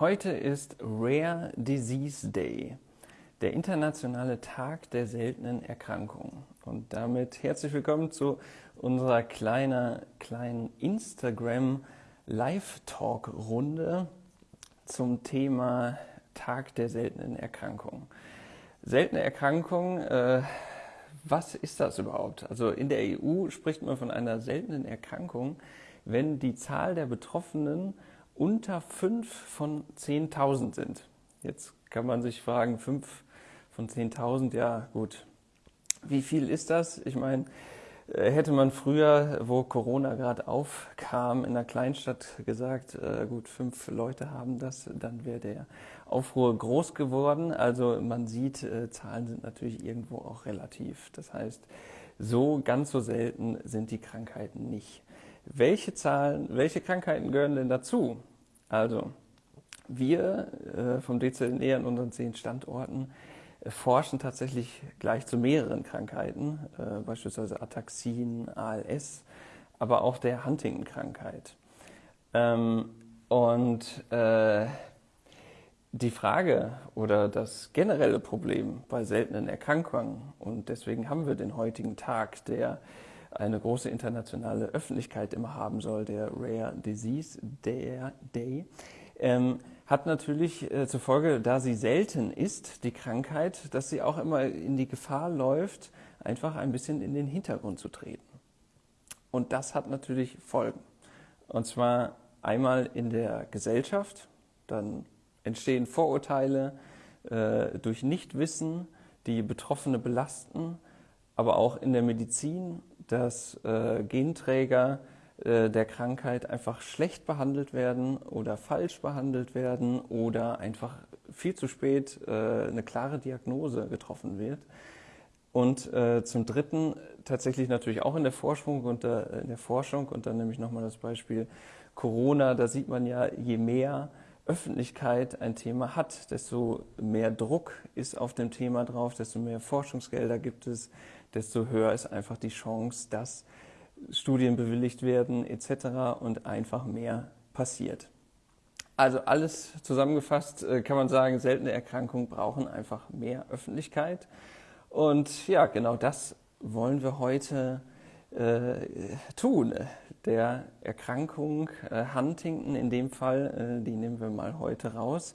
Heute ist Rare Disease Day, der internationale Tag der seltenen Erkrankungen. Und damit herzlich willkommen zu unserer kleiner, kleinen Instagram Live-Talk-Runde zum Thema Tag der seltenen Erkrankungen. Seltene Erkrankungen, äh, was ist das überhaupt? Also in der EU spricht man von einer seltenen Erkrankung, wenn die Zahl der Betroffenen unter 5 von 10.000 sind. Jetzt kann man sich fragen, 5 von 10.000, ja gut, wie viel ist das? Ich meine, äh, hätte man früher, wo Corona gerade aufkam, in einer Kleinstadt gesagt, äh, gut, fünf Leute haben das, dann wäre der Aufruhr groß geworden. Also man sieht, äh, Zahlen sind natürlich irgendwo auch relativ. Das heißt, so ganz so selten sind die Krankheiten nicht. Welche Zahlen, welche Krankheiten gehören denn dazu? Also, wir äh, vom DZNE an unseren zehn Standorten äh, forschen tatsächlich gleich zu mehreren Krankheiten, äh, beispielsweise Ataxin, ALS, aber auch der Huntington-Krankheit. Ähm, und äh, die Frage oder das generelle Problem bei seltenen Erkrankungen, und deswegen haben wir den heutigen Tag, der eine große internationale Öffentlichkeit immer haben soll, der Rare Disease Day, ähm, hat natürlich äh, zur Folge, da sie selten ist, die Krankheit, dass sie auch immer in die Gefahr läuft, einfach ein bisschen in den Hintergrund zu treten. Und das hat natürlich Folgen. Und zwar einmal in der Gesellschaft, dann entstehen Vorurteile äh, durch Nichtwissen, die Betroffene belasten, aber auch in der Medizin dass äh, Genträger äh, der Krankheit einfach schlecht behandelt werden oder falsch behandelt werden oder einfach viel zu spät äh, eine klare Diagnose getroffen wird. Und äh, zum Dritten tatsächlich natürlich auch in der Forschung und der, in der Forschung und dann nehme ich nochmal das Beispiel Corona, da sieht man ja, je mehr Öffentlichkeit ein Thema hat, desto mehr Druck ist auf dem Thema drauf, desto mehr Forschungsgelder gibt es, desto höher ist einfach die Chance, dass Studien bewilligt werden etc. und einfach mehr passiert. Also alles zusammengefasst äh, kann man sagen, seltene Erkrankungen brauchen einfach mehr Öffentlichkeit. Und ja, genau das wollen wir heute äh, tun. Der Erkrankung äh, Huntington in dem Fall, äh, die nehmen wir mal heute raus,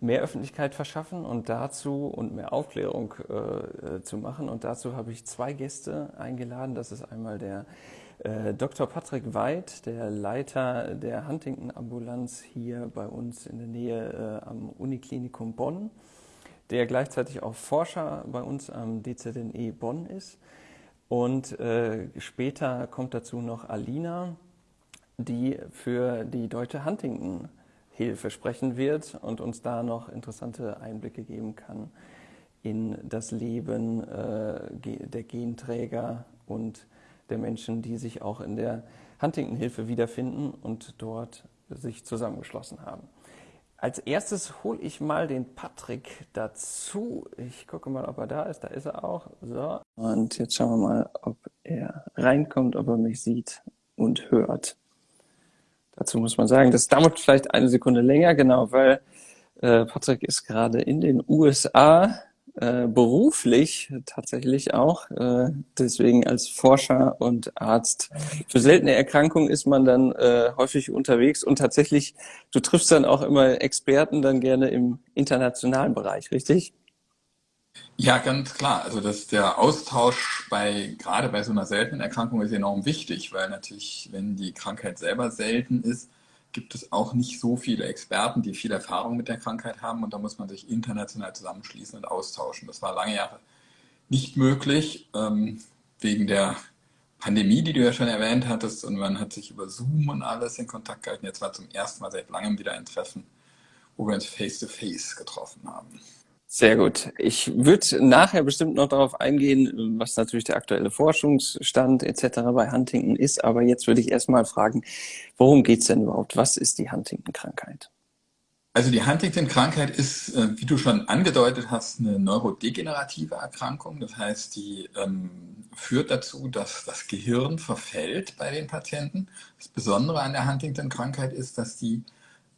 mehr Öffentlichkeit verschaffen und dazu und mehr Aufklärung äh, äh, zu machen. Und dazu habe ich zwei Gäste eingeladen. Das ist einmal der äh, Dr. Patrick Weid, der Leiter der Huntington-Ambulanz hier bei uns in der Nähe äh, am Uniklinikum Bonn, der gleichzeitig auch Forscher bei uns am DZNE Bonn ist. Und äh, später kommt dazu noch Alina, die für die Deutsche Huntington Hilfe sprechen wird und uns da noch interessante Einblicke geben kann in das Leben äh, der Genträger und der Menschen, die sich auch in der Huntington-Hilfe wiederfinden und dort sich zusammengeschlossen haben. Als erstes hole ich mal den Patrick dazu. Ich gucke mal, ob er da ist. Da ist er auch. So. Und jetzt schauen wir mal, ob er reinkommt, ob er mich sieht und hört. Dazu muss man sagen, das dauert vielleicht eine Sekunde länger, genau, weil äh, Patrick ist gerade in den USA äh, beruflich tatsächlich auch, äh, deswegen als Forscher und Arzt. Für seltene Erkrankungen ist man dann äh, häufig unterwegs und tatsächlich, du triffst dann auch immer Experten dann gerne im internationalen Bereich, richtig? Ja, ganz klar. Also das, der Austausch bei, gerade bei so einer seltenen Erkrankung ist enorm wichtig, weil natürlich, wenn die Krankheit selber selten ist, gibt es auch nicht so viele Experten, die viel Erfahrung mit der Krankheit haben und da muss man sich international zusammenschließen und austauschen. Das war lange Jahre nicht möglich, ähm, wegen der Pandemie, die du ja schon erwähnt hattest und man hat sich über Zoom und alles in Kontakt gehalten. Jetzt war zum ersten Mal seit langem wieder ein Treffen, wo wir uns face-to-face -face getroffen haben. Sehr gut. Ich würde nachher bestimmt noch darauf eingehen, was natürlich der aktuelle Forschungsstand etc. bei Huntington ist. Aber jetzt würde ich erstmal fragen, worum geht es denn überhaupt? Was ist die Huntington-Krankheit? Also die Huntington-Krankheit ist, äh, wie du schon angedeutet hast, eine neurodegenerative Erkrankung. Das heißt, die ähm, führt dazu, dass das Gehirn verfällt bei den Patienten. Das Besondere an der Huntington-Krankheit ist, dass die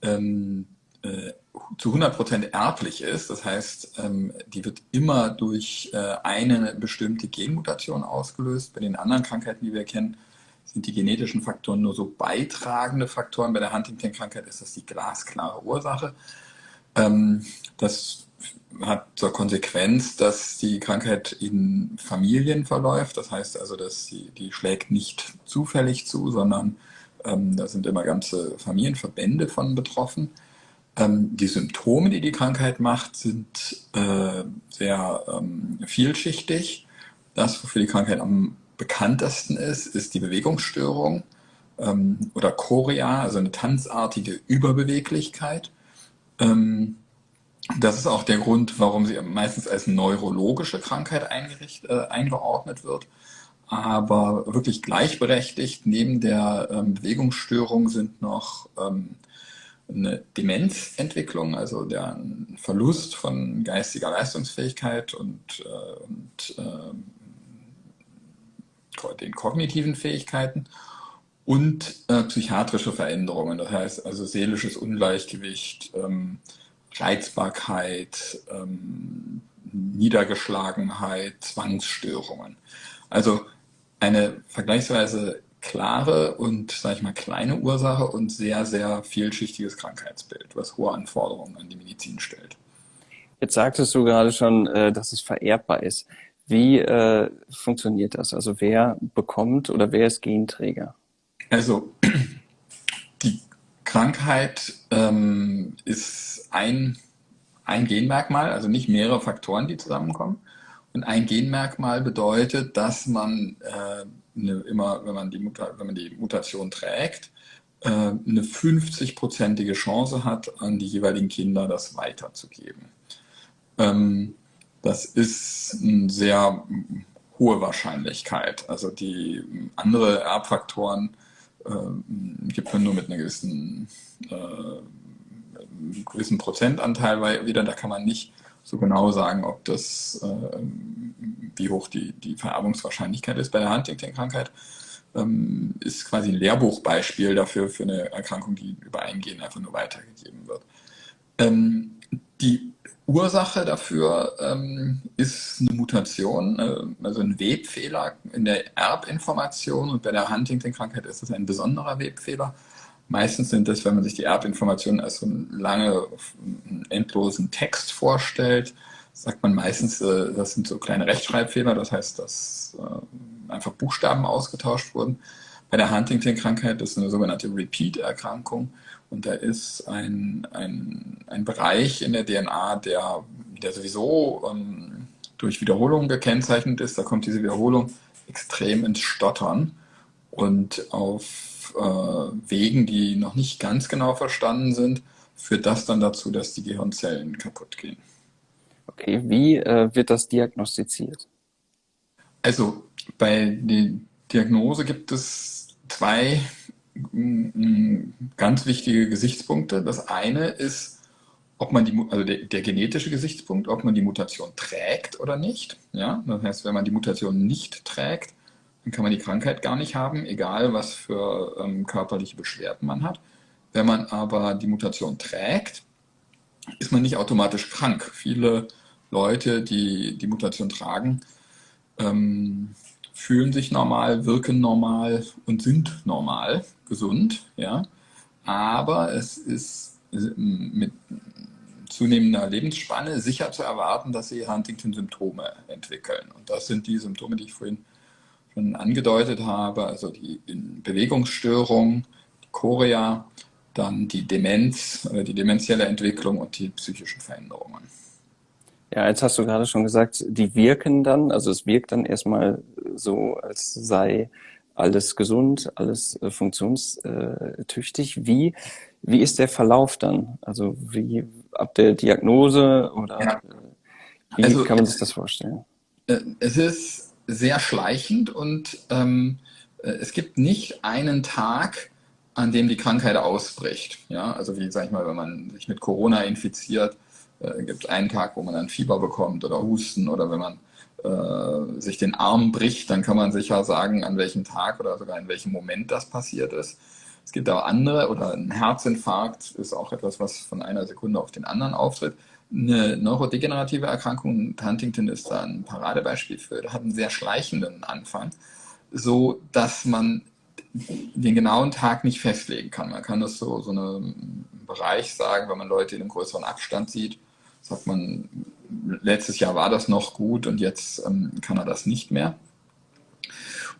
ähm, äh, zu 100% erblich ist. Das heißt, ähm, die wird immer durch äh, eine bestimmte Genmutation ausgelöst. Bei den anderen Krankheiten, die wir kennen, sind die genetischen Faktoren nur so beitragende Faktoren. Bei der Huntington-Krankheit ist das die glasklare Ursache. Ähm, das hat zur Konsequenz, dass die Krankheit in Familien verläuft. Das heißt also, dass sie, die schlägt nicht zufällig zu, sondern ähm, da sind immer ganze Familienverbände von betroffen. Ähm, die Symptome, die die Krankheit macht, sind äh, sehr ähm, vielschichtig. Das, wofür die Krankheit am bekanntesten ist, ist die Bewegungsstörung ähm, oder Chorea, also eine tanzartige Überbeweglichkeit. Ähm, das ist auch der Grund, warum sie meistens als neurologische Krankheit äh, eingeordnet wird. Aber wirklich gleichberechtigt neben der ähm, Bewegungsstörung sind noch ähm, eine Demenzentwicklung, also der Verlust von geistiger Leistungsfähigkeit und, äh, und äh, den kognitiven Fähigkeiten und äh, psychiatrische Veränderungen, das heißt also seelisches Ungleichgewicht, ähm, Reizbarkeit, ähm, Niedergeschlagenheit, Zwangsstörungen. Also eine vergleichsweise klare und, sage ich mal, kleine Ursache und sehr, sehr vielschichtiges Krankheitsbild, was hohe Anforderungen an die Medizin stellt. Jetzt sagtest du gerade schon, äh, dass es vererbbar ist. Wie äh, funktioniert das? Also wer bekommt oder wer ist Genträger? Also die Krankheit ähm, ist ein, ein Genmerkmal, also nicht mehrere Faktoren, die zusammenkommen. Und ein Genmerkmal bedeutet, dass man äh, eine, immer, wenn man, die Muta wenn man die Mutation trägt, äh, eine 50-prozentige Chance hat, an die jeweiligen Kinder das weiterzugeben. Ähm, das ist eine sehr hohe Wahrscheinlichkeit. Also die andere Erbfaktoren äh, gibt man nur mit einer gewissen, äh, gewissen Prozentanteil wieder. Da kann man nicht so genau sagen, ob das, äh, wie hoch die, die Vererbungswahrscheinlichkeit ist. Bei der Huntington-Krankheit ähm, ist quasi ein Lehrbuchbeispiel dafür, für eine Erkrankung, die über ein Gen einfach nur weitergegeben wird. Ähm, die Ursache dafür ähm, ist eine Mutation, äh, also ein Webfehler in der Erbinformation und bei der Huntington-Krankheit ist das ein besonderer Webfehler. Meistens sind das, wenn man sich die Erbinformationen als so einen lange, endlosen Text vorstellt, sagt man meistens, äh, das sind so kleine Rechtschreibfehler, das heißt, dass äh, einfach Buchstaben ausgetauscht wurden. Bei der Huntington-Krankheit ist eine sogenannte Repeat-Erkrankung und da ist ein, ein, ein Bereich in der DNA, der, der sowieso ähm, durch Wiederholung gekennzeichnet ist. Da kommt diese Wiederholung extrem ins Stottern und auf äh, Wegen, die noch nicht ganz genau verstanden sind, führt das dann dazu, dass die Gehirnzellen kaputt gehen. Okay, wie äh, wird das diagnostiziert? Also bei der Diagnose gibt es zwei ganz wichtige Gesichtspunkte. Das eine ist, ob man die, also der, der, genetische Gesichtspunkt, ob man die Mutation trägt oder nicht. Ja, das heißt, wenn man die Mutation nicht trägt, dann kann man die Krankheit gar nicht haben, egal was für ähm, körperliche Beschwerden man hat. Wenn man aber die Mutation trägt, ist man nicht automatisch krank. Viele Leute, die die Mutation tragen, ähm, fühlen sich normal, wirken normal und sind normal, gesund, ja. Aber es ist mit zunehmender Lebensspanne sicher zu erwarten, dass sie Huntington-Symptome entwickeln. Und das sind die Symptome, die ich vorhin schon angedeutet habe, also die Bewegungsstörung, die Chorea, dann die Demenz, die demenzielle Entwicklung und die psychischen Veränderungen. Ja, jetzt hast du gerade schon gesagt, die wirken dann, also es wirkt dann erstmal so, als sei alles gesund, alles äh, funktionstüchtig. Wie, wie ist der Verlauf dann? Also wie ab der Diagnose oder ja. Äh, wie also, kann man sich das vorstellen? Äh, es ist sehr schleichend und ähm, es gibt nicht einen Tag, an dem die Krankheit ausbricht. Ja, also wie sag ich mal, wenn man sich mit Corona infiziert, äh, gibt es einen Tag, wo man dann Fieber bekommt oder Husten oder wenn man äh, sich den Arm bricht, dann kann man sicher sagen, an welchem Tag oder sogar in welchem Moment das passiert ist. Es gibt auch andere, oder ein Herzinfarkt ist auch etwas, was von einer Sekunde auf den anderen auftritt. Eine neurodegenerative Erkrankung, Huntington ist da ein Paradebeispiel für, hat einen sehr schleichenden Anfang, so dass man den genauen Tag nicht festlegen kann. Man kann das so, so einen Bereich sagen, wenn man Leute in einem größeren Abstand sieht, sagt man, letztes Jahr war das noch gut und jetzt ähm, kann er das nicht mehr.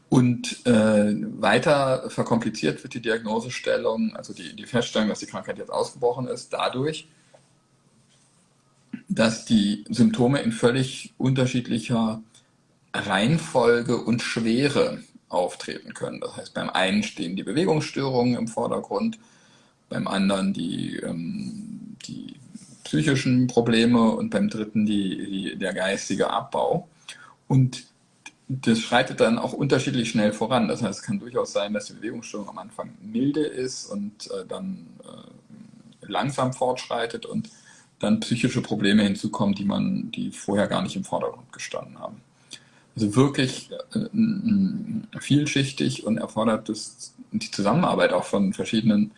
Und äh, weiter verkompliziert wird die Diagnosestellung, also die, die Feststellung, dass die Krankheit jetzt ausgebrochen ist, dadurch, dass die Symptome in völlig unterschiedlicher Reihenfolge und Schwere auftreten können. Das heißt, beim einen stehen die Bewegungsstörungen im Vordergrund, beim anderen die, ähm, die psychischen Probleme und beim dritten die, die, der geistige Abbau. Und das schreitet dann auch unterschiedlich schnell voran. Das heißt, es kann durchaus sein, dass die Bewegungsstörung am Anfang milde ist und äh, dann äh, langsam fortschreitet und dann psychische Probleme hinzukommen, die man, die vorher gar nicht im Vordergrund gestanden haben. Also wirklich äh, vielschichtig und erfordert das, die Zusammenarbeit auch von verschiedenen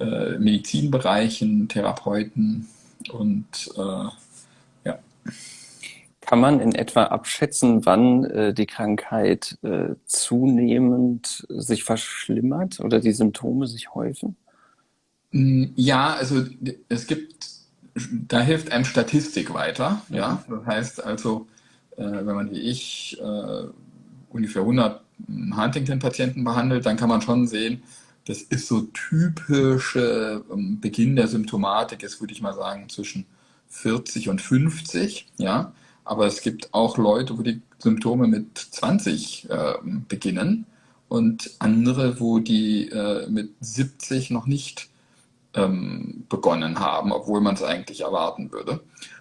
äh, Medizinbereichen, Therapeuten und äh, ja. Kann man in etwa abschätzen, wann äh, die Krankheit äh, zunehmend sich verschlimmert oder die Symptome sich häufen? Mm, ja, also es gibt, da hilft einem Statistik weiter. Ja, das heißt also, äh, wenn man wie ich äh, ungefähr 100 Huntington-Patienten behandelt, dann kann man schon sehen, das ist so typische ähm, Beginn der Symptomatik, ist würde ich mal sagen zwischen 40 und 50, ja. Aber es gibt auch Leute, wo die Symptome mit 20 äh, beginnen und andere, wo die äh, mit 70 noch nicht ähm, begonnen haben, obwohl man es eigentlich erwarten würde.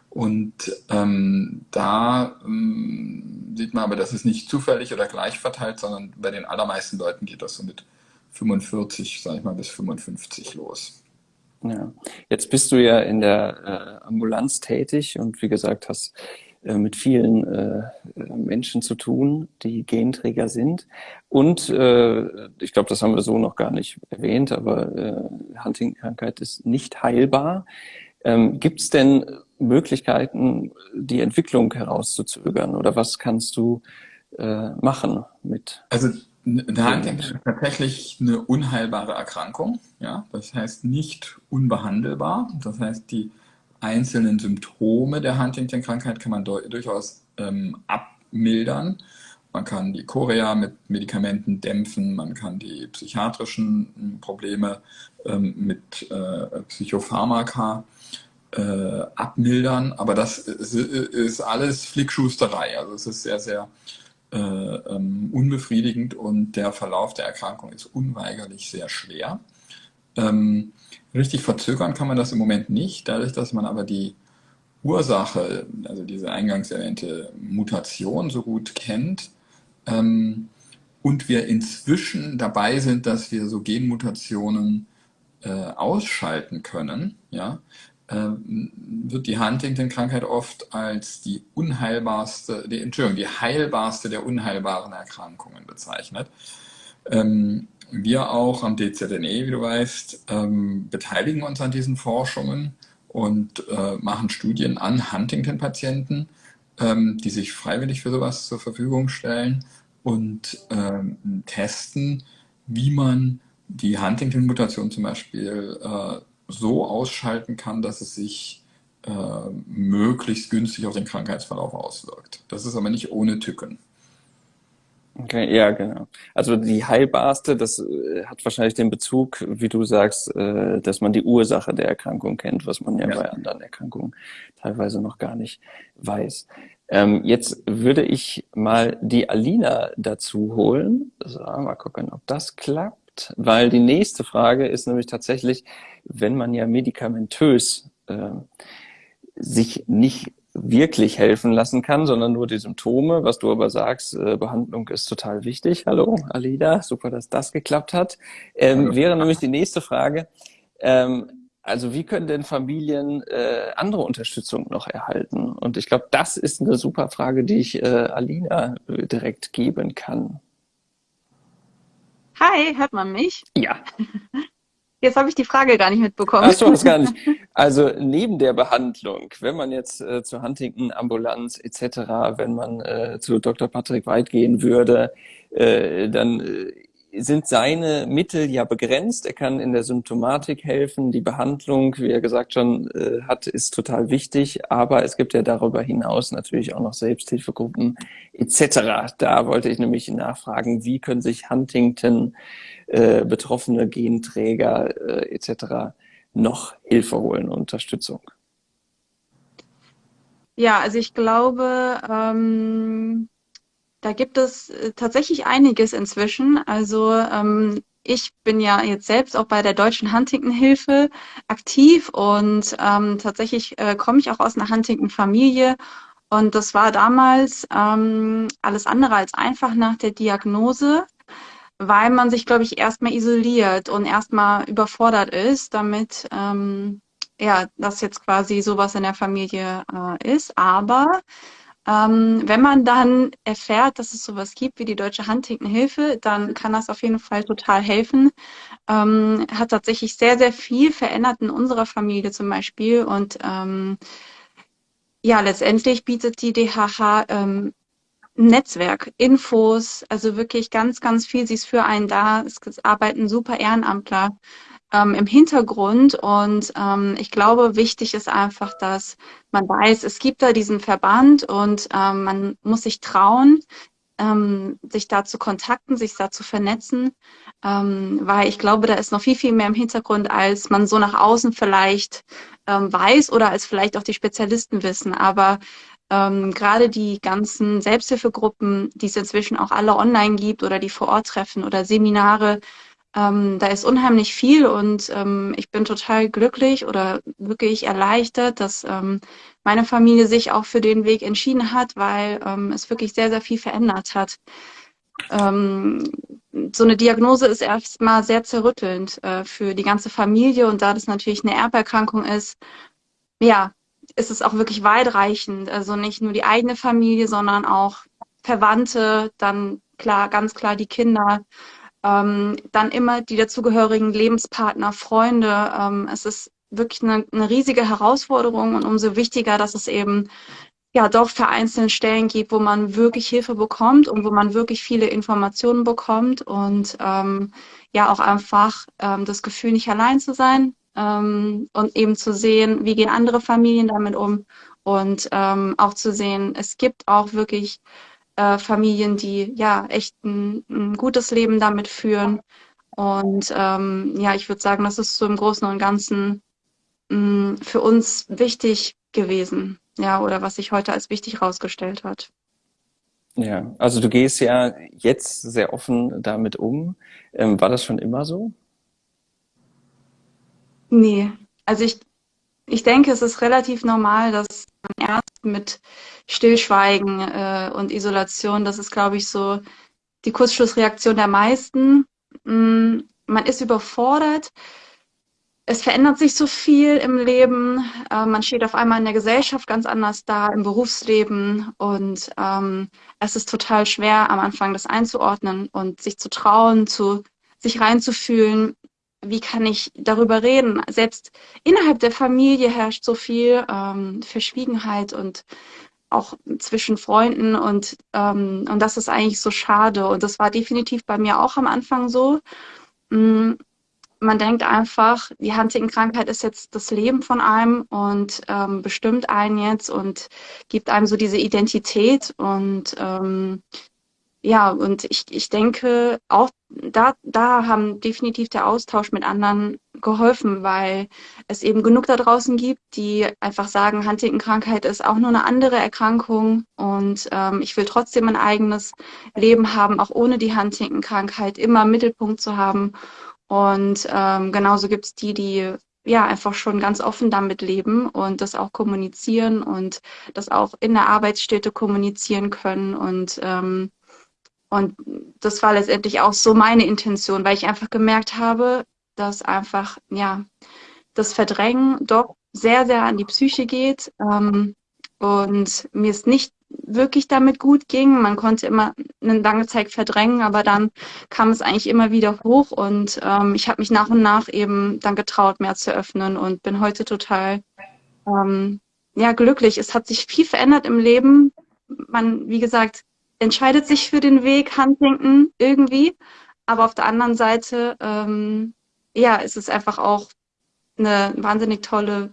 Und ähm, da ähm, sieht man aber, das ist nicht zufällig oder gleich verteilt, sondern bei den allermeisten Leuten geht das so mit 45, sage ich mal, bis 55 los. Ja, jetzt bist du ja in der äh, Ambulanz tätig und wie gesagt hast mit vielen äh, Menschen zu tun, die Genträger sind. Und äh, ich glaube, das haben wir so noch gar nicht erwähnt, aber äh, Huntington-Krankheit ist nicht heilbar. Ähm, Gibt es denn Möglichkeiten, die Entwicklung herauszuzögern oder was kannst du äh, machen mit? Also eine Huntington ist tatsächlich eine unheilbare Erkrankung. Ja? Das heißt nicht unbehandelbar. Das heißt, die einzelnen Symptome der Huntington-Krankheit kann man durchaus ähm, abmildern. Man kann die Chorea mit Medikamenten dämpfen, man kann die psychiatrischen hm, Probleme ähm, mit äh, Psychopharmaka äh, abmildern, aber das ist, ist alles Flickschusterei. Also es ist sehr, sehr äh, ähm, unbefriedigend und der Verlauf der Erkrankung ist unweigerlich sehr schwer. Ähm, richtig verzögern kann man das im Moment nicht, dadurch, dass man aber die Ursache, also diese eingangs erwähnte Mutation so gut kennt ähm, und wir inzwischen dabei sind, dass wir so Genmutationen äh, ausschalten können, ja, ähm, wird die Huntington-Krankheit oft als die unheilbarste, die, Entschuldigung, die heilbarste der unheilbaren Erkrankungen bezeichnet. Ähm, wir auch am DZNE, wie du weißt, ähm, beteiligen uns an diesen Forschungen und äh, machen Studien an Huntington-Patienten, die sich freiwillig für sowas zur Verfügung stellen und testen, wie man die Huntington-Mutation zum Beispiel äh, so ausschalten kann, dass es sich äh, möglichst günstig auf den Krankheitsverlauf auswirkt. Das ist aber nicht ohne Tücken. Okay, ja, genau. Also die heilbarste, das äh, hat wahrscheinlich den Bezug, wie du sagst, äh, dass man die Ursache der Erkrankung kennt, was man ja, ja. bei anderen Erkrankungen teilweise noch gar nicht weiß. Ähm, jetzt würde ich mal die Alina dazu holen. So, mal gucken, ob das klappt weil die nächste Frage ist nämlich tatsächlich, wenn man ja medikamentös äh, sich nicht wirklich helfen lassen kann, sondern nur die Symptome, was du aber sagst, äh, Behandlung ist total wichtig. Hallo, Alida, super, dass das geklappt hat. Ähm, wäre nämlich die nächste Frage, ähm, also wie können denn Familien äh, andere Unterstützung noch erhalten? Und ich glaube, das ist eine super Frage, die ich äh, Alina direkt geben kann. Hi, hört man mich? Ja. Jetzt habe ich die Frage gar nicht mitbekommen. Ach so, das gar nicht. Also neben der Behandlung, wenn man jetzt äh, zur Huntington Ambulanz etc., wenn man äh, zu Dr. Patrick White gehen würde, äh, dann äh, sind seine Mittel ja begrenzt. Er kann in der Symptomatik helfen. Die Behandlung, wie er gesagt schon äh, hat, ist total wichtig. Aber es gibt ja darüber hinaus natürlich auch noch Selbsthilfegruppen etc. Da wollte ich nämlich nachfragen, wie können sich Huntington äh, betroffene Genträger äh, etc. noch Hilfe holen, Unterstützung? Ja, also ich glaube, ähm, da gibt es äh, tatsächlich einiges inzwischen. Also ähm, ich bin ja jetzt selbst auch bei der Deutschen Huntington-Hilfe aktiv und ähm, tatsächlich äh, komme ich auch aus einer Huntington-Familie. Und das war damals ähm, alles andere als einfach nach der Diagnose, weil man sich, glaube ich, erstmal isoliert und erstmal überfordert ist, damit ähm, ja, das jetzt quasi sowas in der Familie äh, ist. Aber ähm, wenn man dann erfährt, dass es sowas gibt wie die Deutsche Huntington-Hilfe, dann kann das auf jeden Fall total helfen. Ähm, hat tatsächlich sehr, sehr viel verändert in unserer Familie zum Beispiel. Und ähm, ja, letztendlich bietet die DHH ähm, Netzwerk, Infos, also wirklich ganz, ganz viel. Sie ist für einen da. Es arbeiten super Ehrenamtler ähm, im Hintergrund. Und ähm, ich glaube, wichtig ist einfach, dass man weiß, es gibt da diesen Verband und ähm, man muss sich trauen, ähm, sich da zu kontakten, sich da zu vernetzen, ähm, weil ich glaube, da ist noch viel, viel mehr im Hintergrund, als man so nach außen vielleicht ähm, weiß oder als vielleicht auch die Spezialisten wissen. Aber ähm, gerade die ganzen Selbsthilfegruppen, die es inzwischen auch alle online gibt oder die vor Ort treffen oder Seminare, ähm, da ist unheimlich viel und ähm, ich bin total glücklich oder wirklich erleichtert, dass ähm, meine Familie sich auch für den Weg entschieden hat, weil ähm, es wirklich sehr, sehr viel verändert hat. Ähm, so eine Diagnose ist erstmal sehr zerrüttelnd äh, für die ganze Familie und da das natürlich eine Erberkrankung ist, ja, ist es auch wirklich weitreichend. Also nicht nur die eigene Familie, sondern auch Verwandte, dann klar, ganz klar die Kinder ähm, dann immer die dazugehörigen Lebenspartner, Freunde. Ähm, es ist wirklich eine, eine riesige Herausforderung und umso wichtiger, dass es eben ja doch vereinzelte Stellen gibt, wo man wirklich Hilfe bekommt und wo man wirklich viele Informationen bekommt und ähm, ja auch einfach ähm, das Gefühl, nicht allein zu sein ähm, und eben zu sehen, wie gehen andere Familien damit um und ähm, auch zu sehen, es gibt auch wirklich äh, Familien, die ja echt ein, ein, gutes Leben damit führen. Und ähm, ja, ich würde sagen, das ist so im Großen und Ganzen mh, mm, für uns wichtig gewesen, ja, oder was sich heute als wichtig herausgestellt hat. Ja, also du gehst ja jetzt sehr offen damit um. Ähm, war das schon immer so? Nee, also ich, ich denke, es ist relativ normal, dass man erst mit Stillschweigen äh, und Isolation, das ist, glaube ich, so die Kurzschlussreaktion der meisten. Mm, man ist überfordert. Es verändert sich so viel im Leben. Äh, man steht auf einmal in der Gesellschaft ganz anders da, im Berufsleben. Und ähm, es ist total schwer, am Anfang das einzuordnen und sich zu trauen, zu sich reinzufühlen, wie kann ich darüber reden? Selbst innerhalb der Familie herrscht so viel ähm, Verschwiegenheit und auch zwischen Freunden und, ähm, und das ist eigentlich so schade. Und das war definitiv bei mir auch am Anfang so. Mm, man denkt einfach, die Huntington-Krankheit ist jetzt das Leben von einem und ähm, bestimmt einen jetzt und gibt einem so diese Identität und ähm, ja, und ich, ich denke, auch da, da haben definitiv der Austausch mit anderen geholfen, weil es eben genug da draußen gibt, die einfach sagen, Huntington-Krankheit ist auch nur eine andere Erkrankung und ähm, ich will trotzdem ein eigenes Leben haben, auch ohne die Huntington-Krankheit immer im Mittelpunkt zu haben. Und ähm, genauso gibt es die, die ja einfach schon ganz offen damit leben und das auch kommunizieren und das auch in der Arbeitsstätte kommunizieren können und ähm, und das war letztendlich auch so meine Intention, weil ich einfach gemerkt habe, dass einfach, ja, das Verdrängen doch sehr, sehr an die Psyche geht. Ähm, und mir es nicht wirklich damit gut ging. Man konnte immer eine lange Zeit verdrängen, aber dann kam es eigentlich immer wieder hoch und ähm, ich habe mich nach und nach eben dann getraut, mehr zu öffnen und bin heute total ähm, ja glücklich. Es hat sich viel verändert im Leben. Man, wie gesagt, entscheidet sich für den Weg Huntington irgendwie, aber auf der anderen Seite ähm, ja, ist es einfach auch eine wahnsinnig tolle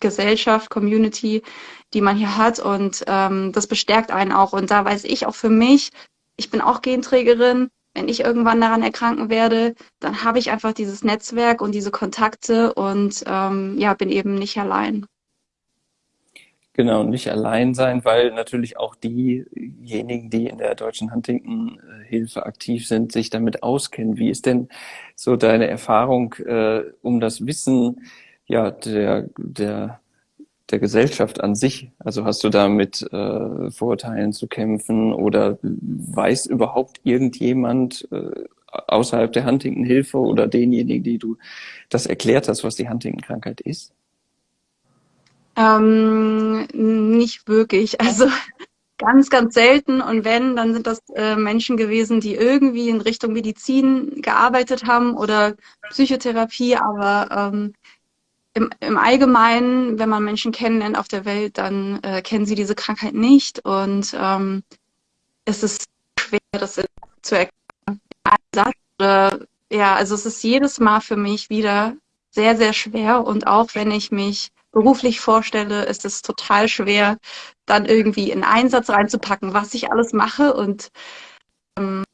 Gesellschaft, Community, die man hier hat und ähm, das bestärkt einen auch. Und da weiß ich auch für mich, ich bin auch Genträgerin. Wenn ich irgendwann daran erkranken werde, dann habe ich einfach dieses Netzwerk und diese Kontakte und ähm, ja, bin eben nicht allein. Genau, nicht allein sein, weil natürlich auch diejenigen, die in der deutschen Huntington-Hilfe aktiv sind, sich damit auskennen. Wie ist denn so deine Erfahrung äh, um das Wissen ja, der, der, der Gesellschaft an sich? Also hast du da mit äh, Vorurteilen zu kämpfen oder weiß überhaupt irgendjemand äh, außerhalb der Huntington-Hilfe oder denjenigen, die du das erklärt hast, was die Huntington-Krankheit ist? Ähm, nicht wirklich. Also ganz, ganz selten. Und wenn, dann sind das äh, Menschen gewesen, die irgendwie in Richtung Medizin gearbeitet haben oder Psychotherapie. Aber ähm, im, im Allgemeinen, wenn man Menschen kennenlernt auf der Welt, dann äh, kennen sie diese Krankheit nicht. Und ähm, es ist schwer, das zu erklären. ja, also es ist jedes Mal für mich wieder sehr, sehr schwer. Und auch wenn ich mich beruflich vorstelle, ist es total schwer, dann irgendwie in einen Satz reinzupacken, was ich alles mache. Und ähm,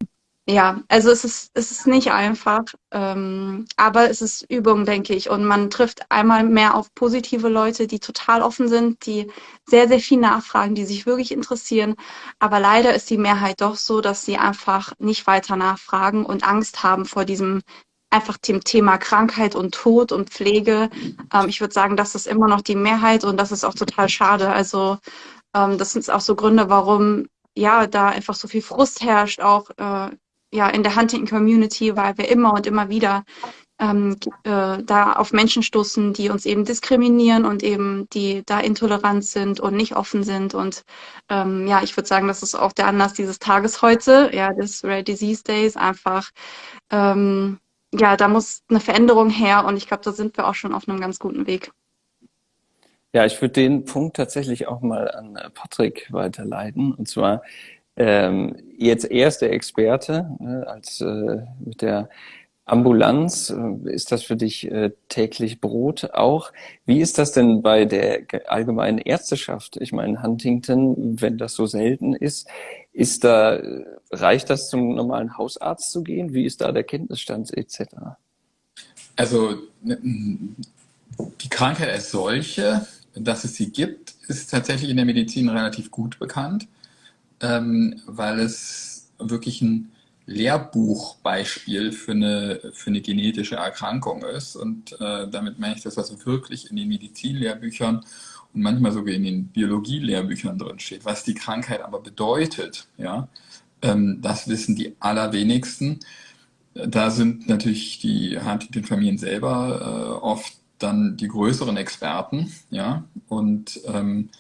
ja, also es ist, es ist nicht einfach, ähm, aber es ist Übung, denke ich. Und man trifft einmal mehr auf positive Leute, die total offen sind, die sehr, sehr viel nachfragen, die sich wirklich interessieren. Aber leider ist die Mehrheit doch so, dass sie einfach nicht weiter nachfragen und Angst haben vor diesem einfach dem Thema Krankheit und Tod und Pflege. Ähm, ich würde sagen, das ist immer noch die Mehrheit und das ist auch total schade. Also ähm, das sind auch so Gründe, warum ja da einfach so viel Frust herrscht, auch äh, ja in der Huntington Community, weil wir immer und immer wieder ähm, äh, da auf Menschen stoßen, die uns eben diskriminieren und eben die da intolerant sind und nicht offen sind. Und ähm, ja, ich würde sagen, das ist auch der Anlass dieses Tages heute, ja, des Rare Disease Days, einfach ähm, ja, da muss eine Veränderung her und ich glaube, da sind wir auch schon auf einem ganz guten Weg. Ja, ich würde den Punkt tatsächlich auch mal an äh, Patrick weiterleiten. Und zwar ähm, jetzt erste Experte ne, als äh, mit der Ambulanz, äh, ist das für dich äh, täglich Brot auch? Wie ist das denn bei der allgemeinen Ärzteschaft? Ich meine, Huntington, wenn das so selten ist, ist da, reicht das zum normalen Hausarzt zu gehen? Wie ist da der Kenntnisstand etc.? Also die Krankheit als solche, dass es sie gibt, ist tatsächlich in der Medizin relativ gut bekannt, ähm, weil es wirklich ein Lehrbuchbeispiel für eine, für eine genetische Erkrankung ist. Und äh, damit meine ich das, was wirklich in den Medizinlehrbüchern und manchmal sogar in den Biologielehrbüchern drin steht. Was die Krankheit aber bedeutet, ja, ähm, das wissen die allerwenigsten. Da sind natürlich die Huntington-Familien selber äh, oft dann die größeren Experten, ja, und ähm,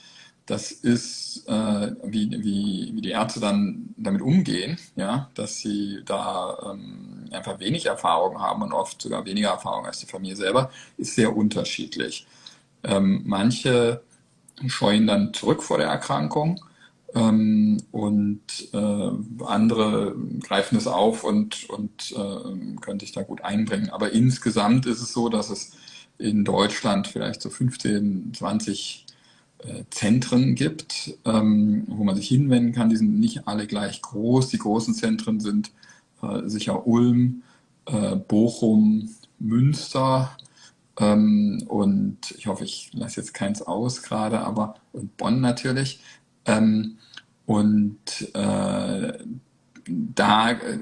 das ist, äh, wie, wie, wie die Ärzte dann damit umgehen, ja, dass sie da ähm, einfach wenig Erfahrung haben und oft sogar weniger Erfahrung als die Familie selber, ist sehr unterschiedlich. Ähm, manche scheuen dann zurück vor der Erkrankung ähm, und äh, andere greifen es auf und, und äh, können sich da gut einbringen. Aber insgesamt ist es so, dass es in Deutschland vielleicht so 15, 20 äh, Zentren gibt, ähm, wo man sich hinwenden kann. Die sind nicht alle gleich groß. Die großen Zentren sind äh, sicher Ulm, äh, Bochum, Münster ähm, und ich hoffe, ich lasse jetzt keins aus gerade, aber und Bonn natürlich. Ähm, und äh, da äh,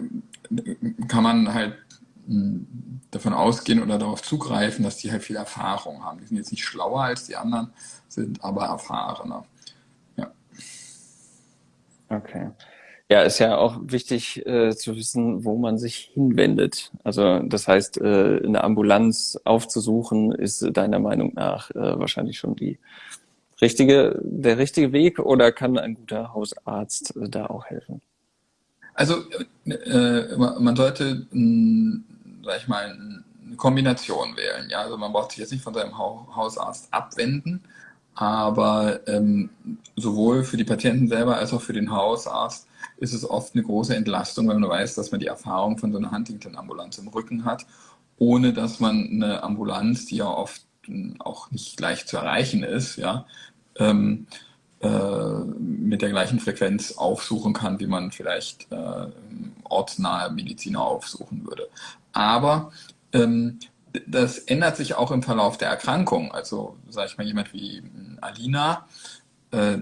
kann man halt hm, davon ausgehen oder darauf zugreifen, dass die halt viel Erfahrung haben. Die sind jetzt nicht schlauer als die anderen, sind aber erfahrener. Ja. Okay. Ja, ist ja auch wichtig äh, zu wissen, wo man sich hinwendet. Also das heißt, äh, eine Ambulanz aufzusuchen, ist deiner Meinung nach äh, wahrscheinlich schon die richtige, der richtige Weg oder kann ein guter Hausarzt da auch helfen? Also äh, man sollte, mh, sag ich mal, eine Kombination wählen. Ja? Also man braucht sich jetzt nicht von seinem Hausarzt abwenden, aber ähm, sowohl für die Patienten selber als auch für den Hausarzt ist es oft eine große Entlastung, wenn man weiß, dass man die Erfahrung von so einer Huntington-Ambulanz im Rücken hat, ohne dass man eine Ambulanz, die ja oft auch nicht leicht zu erreichen ist, ja, ähm, äh, mit der gleichen Frequenz aufsuchen kann, wie man vielleicht äh, ortsnahe Mediziner aufsuchen würde. Aber ähm, das ändert sich auch im Verlauf der Erkrankung. Also, sage ich mal, jemand wie Alina äh,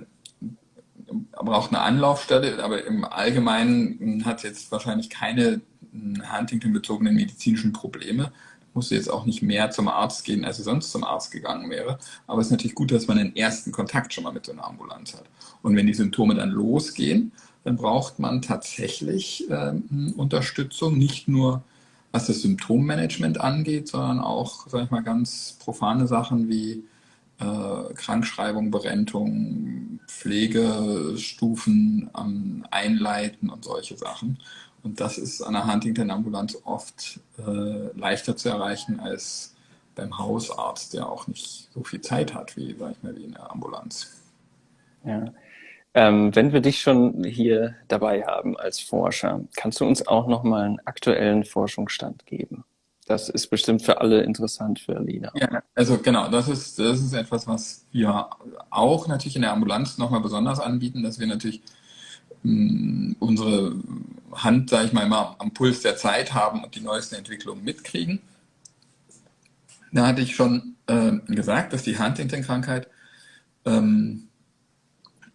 braucht eine Anlaufstelle, aber im Allgemeinen hat jetzt wahrscheinlich keine Huntington-bezogenen medizinischen Probleme. Musste jetzt auch nicht mehr zum Arzt gehen, als sie sonst zum Arzt gegangen wäre. Aber es ist natürlich gut, dass man einen ersten Kontakt schon mal mit so einer Ambulanz hat. Und wenn die Symptome dann losgehen, dann braucht man tatsächlich äh, Unterstützung, nicht nur was das Symptommanagement angeht, sondern auch, sag ich mal, ganz profane Sachen wie äh, Krankschreibung, Berentung, Pflegestufen ähm, einleiten und solche Sachen. Und das ist an der Huntington-Ambulanz oft äh, leichter zu erreichen als beim Hausarzt, der auch nicht so viel Zeit hat wie, sag ich mal, wie in der Ambulanz. Ja. Ähm, wenn wir dich schon hier dabei haben als Forscher, kannst du uns auch noch mal einen aktuellen Forschungsstand geben? Das ist bestimmt für alle interessant für Alina. Ja, also genau, das ist, das ist etwas, was wir auch natürlich in der Ambulanz nochmal besonders anbieten, dass wir natürlich mh, mm, unsere Hand, sage ich mal, immer am Puls der Zeit haben und die neuesten Entwicklungen mitkriegen. Da hatte ich schon äh, gesagt, dass die Huntington-Krankheit ähm,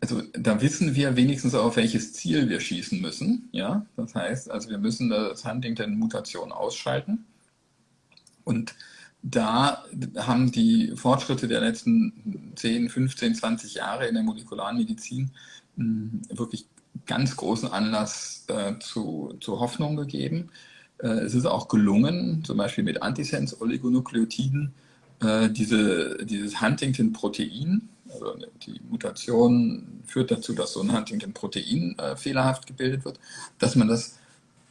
also da wissen wir wenigstens auf welches Ziel wir schießen müssen. Ja, das heißt, also wir müssen das Huntington-Mutation ausschalten. Und da haben die Fortschritte der letzten 10, 15, 20 Jahre in der Molekularmedizin hm, wirklich ganz großen Anlass äh, zu, zu Hoffnung gegeben. Äh, es ist auch gelungen, zum Beispiel mit Antisense-Oligonukleotiden, äh, diese, dieses Huntington-Protein, also die Mutation führt dazu, dass so ein Huntington-Protein äh, fehlerhaft gebildet wird, dass man das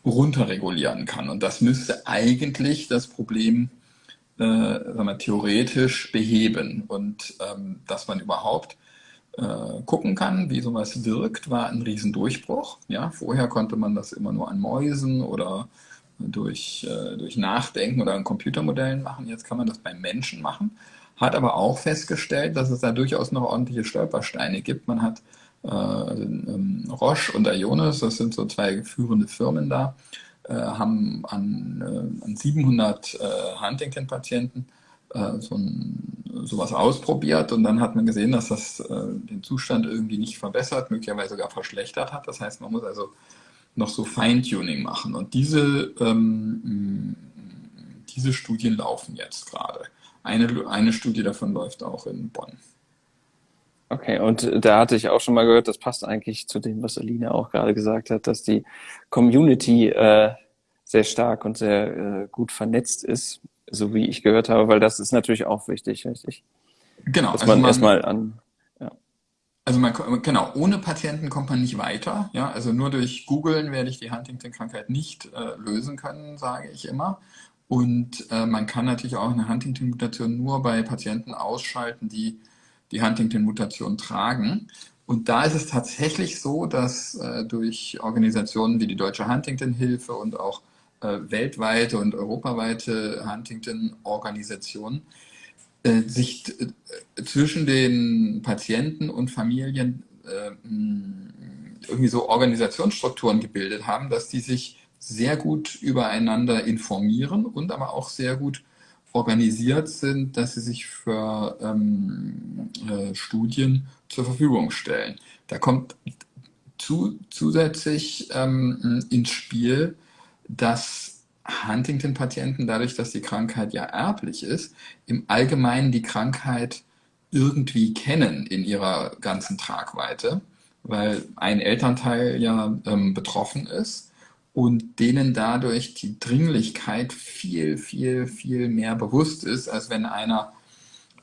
runterregulieren kann. Und das müsste eigentlich das Problem äh, sagen wir, theoretisch beheben. Und ähm, dass man überhaupt äh, gucken kann, wie sowas wirkt, war ein Riesendurchbruch. Ja, vorher konnte man das immer nur an Mäusen oder durch, äh, durch Nachdenken oder an Computermodellen machen. Jetzt kann man das beim Menschen machen hat aber auch festgestellt, dass es da durchaus noch ordentliche Stolpersteine gibt. Man hat Roche und Ionis, das sind so zwei führende Firmen da, äh, haben an, äh, an 700 äh, Huntington-Patienten äh, so sowas ausprobiert und dann hat man gesehen, dass das äh, den Zustand irgendwie nicht verbessert, möglicherweise sogar verschlechtert hat. Das heißt, man muss also noch so Feintuning machen. Und diese, ähm, diese Studien laufen jetzt gerade. Eine, eine Studie davon läuft auch in Bonn. Okay, und da hatte ich auch schon mal gehört, das passt eigentlich zu dem, was Alina auch gerade gesagt hat, dass die Community äh, sehr stark und sehr äh, gut vernetzt ist, so wie ich gehört habe, weil das ist natürlich auch wichtig, richtig? Genau. Dass also man, man erstmal an. Ja. Also man, genau, ohne Patienten kommt man nicht weiter. Ja, also nur durch Googlen werde ich die Huntington-Krankheit nicht äh, lösen können, sage ich immer. Und äh, man kann natürlich auch eine Huntington-Mutation nur bei Patienten ausschalten, die die Huntington-Mutation tragen. Und da ist es tatsächlich so, dass äh, durch Organisationen wie die Deutsche Huntington-Hilfe und auch äh, weltweite und europaweite Huntington-Organisationen äh, sich äh, zwischen den Patienten und Familien äh, irgendwie so Organisationsstrukturen gebildet haben, dass die sich sehr gut übereinander informieren und aber auch sehr gut organisiert sind, dass sie sich für ähm, äh, Studien zur Verfügung stellen. Da kommt zu, zusätzlich ähm, ins Spiel, dass Huntington-Patienten, dadurch, dass die Krankheit ja erblich ist, im Allgemeinen die Krankheit irgendwie kennen in ihrer ganzen Tragweite, weil ein Elternteil ja ähm, betroffen ist und denen dadurch die Dringlichkeit viel, viel, viel mehr bewusst ist, als wenn einer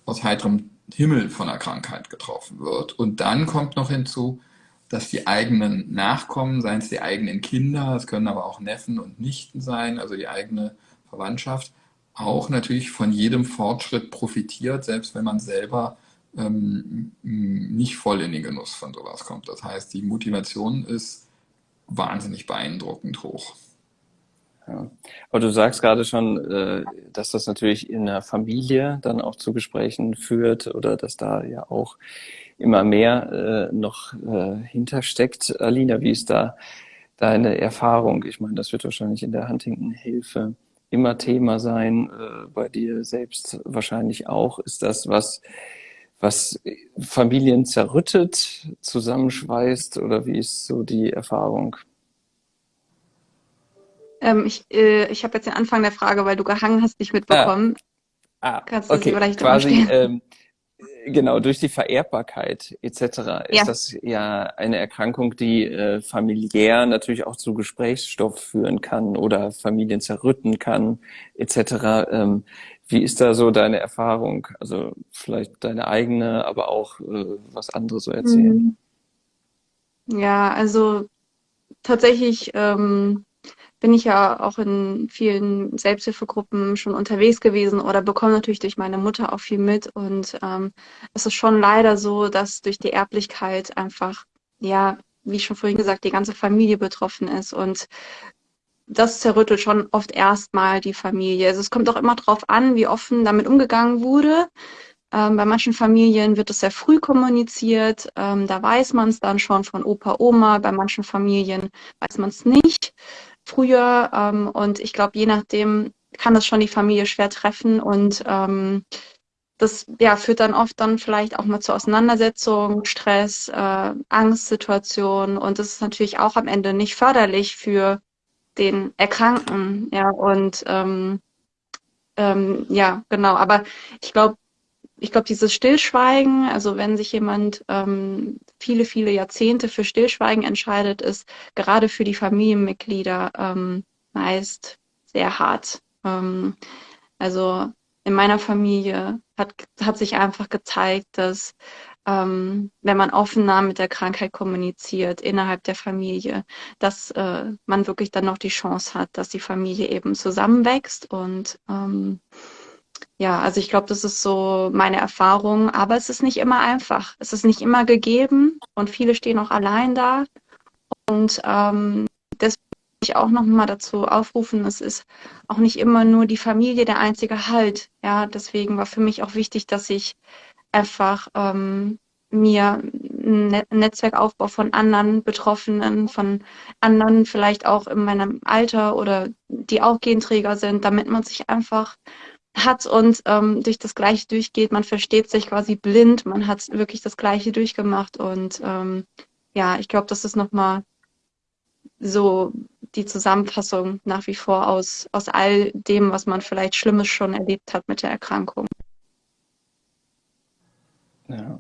aus heiterem Himmel von der Krankheit getroffen wird. Und dann kommt noch hinzu, dass die eigenen Nachkommen, seien es die eigenen Kinder, es können aber auch Neffen und Nichten sein, also die eigene Verwandtschaft, auch natürlich von jedem Fortschritt profitiert, selbst wenn man selber ähm, nicht voll in den Genuss von sowas kommt. Das heißt, die Motivation ist wahnsinnig beeindruckend hoch. Ja. Aber du sagst gerade schon, äh, dass das natürlich in der Familie dann auch zu Gesprächen führt oder dass da ja auch immer mehr äh, noch äh, hintersteckt. Alina, wie ist da deine Erfahrung? Ich meine, das wird wahrscheinlich in der Huntington-Hilfe immer Thema sein, bei dir selbst wahrscheinlich auch. Ist das was, was Familien zerrüttet, zusammenschweißt oder wie ist so die Erfahrung? Ähm, ich äh, ich habe jetzt den Anfang der Frage, weil du gehangen hast, nicht mitbekommen. Ah, ah Kannst du okay. vielleicht quasi ähm, genau durch die Vererbbarkeit etc. ist ja. das ja eine Erkrankung, die äh, familiär natürlich auch zu Gesprächsstoff führen kann oder Familien zerrütten kann etc. Ähm, wie ist da so deine Erfahrung? Also vielleicht deine eigene, aber auch äh, was andere so erzählen. Mhm. Ja, also tatsächlich ähm, bin ich ja auch in vielen Selbsthilfegruppen schon unterwegs gewesen oder bekomme natürlich durch meine Mutter auch viel mit. Und ähm, es ist schon leider so, dass durch die Erblichkeit einfach, ja, wie schon vorhin gesagt, die ganze Familie betroffen ist. Und das zerrüttelt schon oft erstmal die Familie. Also es kommt auch immer darauf an, wie offen damit umgegangen wurde. Ähm, bei manchen Familien wird es sehr früh kommuniziert. Ähm, da weiß man es dann schon von Opa, Oma. Bei manchen Familien weiß man es nicht früher. Ähm, und ich glaube, je nachdem kann das schon die Familie schwer treffen und ähm, das ja, führt dann oft dann vielleicht auch mal zu Auseinandersetzungen, Stress, äh, Angstsituationen und das ist natürlich auch am Ende nicht förderlich für den Erkrankten. Ja, und ähm, ähm, ja, genau. Aber ich glaube, ich glaube, dieses Stillschweigen, also wenn sich jemand ähm, viele, viele Jahrzehnte für Stillschweigen entscheidet, ist gerade für die Familienmitglieder ähm, meist sehr hart. Ähm, also in meiner Familie hat, hat sich einfach gezeigt, dass ähm, wenn man offener mit der Krankheit kommuniziert innerhalb der Familie, dass äh, man wirklich dann noch die Chance hat, dass die Familie eben zusammenwächst und ähm, ja, also ich glaube, das ist so meine Erfahrung, aber es ist nicht immer einfach. Es ist nicht immer gegeben und viele stehen auch allein da. Und ähm, deswegen ich auch nochmal dazu aufrufen, es ist auch nicht immer nur die Familie der einzige Halt. Ja, deswegen war für mich auch wichtig, dass ich einfach ähm, mir ein Netzwerkaufbau von anderen Betroffenen, von anderen vielleicht auch in meinem Alter oder die auch Genträger sind, damit man sich einfach hat und ähm, durch das Gleiche durchgeht. Man versteht sich quasi blind. Man hat wirklich das Gleiche durchgemacht. Und ähm, ja, ich glaube, das ist nochmal so die Zusammenfassung nach wie vor aus, aus all dem, was man vielleicht Schlimmes schon erlebt hat mit der Erkrankung. Ja.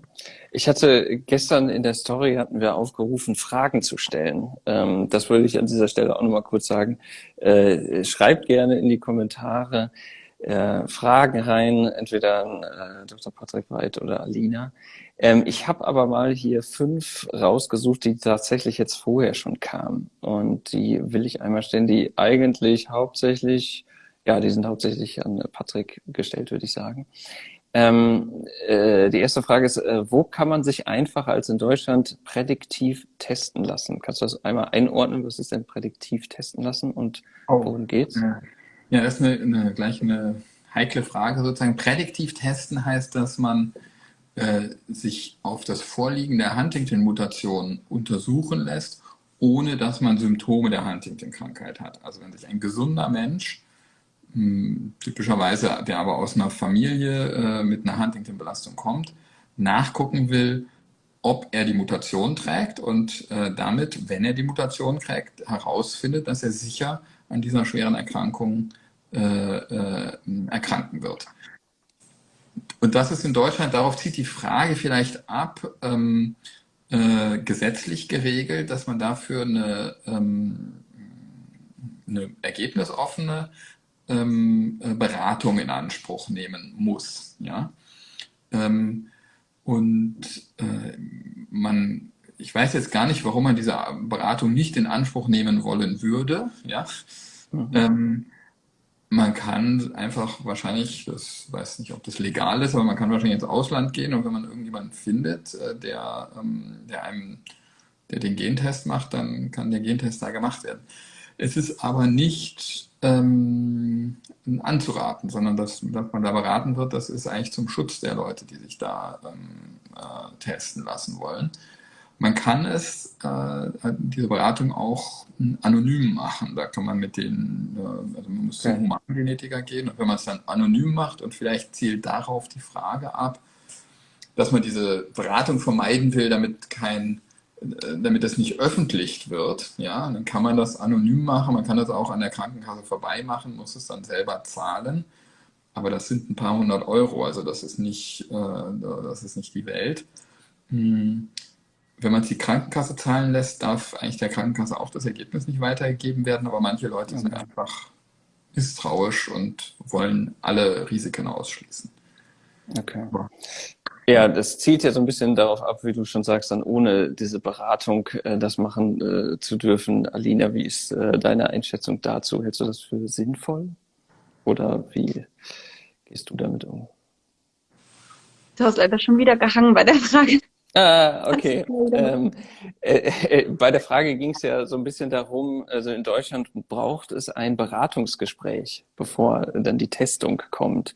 Ich hatte gestern in der Story hatten wir aufgerufen, Fragen zu stellen. Ähm, das würde ich an dieser Stelle auch nochmal kurz sagen. Äh, schreibt gerne in die Kommentare, äh, Fragen rein, entweder an äh, Dr. Patrick Weid oder Alina. Ähm, ich habe aber mal hier fünf rausgesucht, die tatsächlich jetzt vorher schon kamen. Und die will ich einmal stellen, die eigentlich hauptsächlich, ja, die sind hauptsächlich an Patrick gestellt, würde ich sagen. Ähm, äh, die erste Frage ist, äh, wo kann man sich einfacher als in Deutschland prädiktiv testen lassen? Kannst du das einmal einordnen? Was ist denn prädiktiv testen lassen und oh. worum geht's? Ja. Ja, das ist eine, eine, gleich eine heikle Frage sozusagen. Prädiktiv testen heißt, dass man äh, sich auf das Vorliegen der Huntington-Mutation untersuchen lässt, ohne dass man Symptome der Huntington-Krankheit hat. Also wenn sich ein gesunder Mensch, typischerweise der aber aus einer Familie äh, mit einer Huntington-Belastung kommt, nachgucken will, ob er die Mutation trägt und äh, damit, wenn er die Mutation trägt, herausfindet, dass er sicher an dieser schweren Erkrankung äh, äh, erkranken wird. Und das ist in Deutschland, darauf zieht die Frage vielleicht ab, ähm, äh, gesetzlich geregelt, dass man dafür eine, ähm, eine ergebnisoffene ähm, Beratung in Anspruch nehmen muss. Ja? Ähm, Und äh, man, ich weiß jetzt gar nicht, warum man diese Beratung nicht in Anspruch nehmen wollen würde. Ja? Mhm. Ähm, man kann einfach wahrscheinlich, das weiß nicht, ob das legal ist, aber man kann wahrscheinlich ins Ausland gehen und wenn man irgendjemanden findet, äh, der, ähm, der einem, der den Gentest macht, dann kann der Gentest da gemacht werden. Es ist aber nicht ähm, anzuraten, sondern dass, dass, man da beraten wird, das ist eigentlich zum Schutz der Leute, die sich da ähm, äh, testen lassen wollen. Man kann es, äh, diese Beratung auch anonym machen. Da kann man mit den, äh, also man muss zum Humangenetiker gehen und wenn man es dann anonym macht und vielleicht zielt darauf die Frage ab, dass man diese Beratung vermeiden will, damit kein damit das nicht öffentlich wird, ja, dann kann man das anonym machen, man kann das auch an der Krankenkasse vorbei machen, muss es dann selber zahlen, aber das sind ein paar hundert Euro, also das ist nicht, äh, das ist nicht die Welt. Hm. Wenn man es die Krankenkasse zahlen lässt, darf eigentlich der Krankenkasse auch das Ergebnis nicht weitergegeben werden, aber manche Leute sind einfach misstrauisch und wollen alle Risiken ausschließen. Okay. Ja, das zielt ja so ein bisschen darauf ab, wie du schon sagst, dann ohne diese Beratung äh, das machen äh, zu dürfen. Alina, wie ist äh, deine Einschätzung dazu? Hältst du das für sinnvoll? Oder wie gehst du damit um? Du hast leider schon wieder gehangen bei der Frage. Ah, okay. Ähm, äh, äh, bei der Frage ging es ja so ein bisschen darum, also in Deutschland braucht es ein Beratungsgespräch, bevor dann die Testung kommt.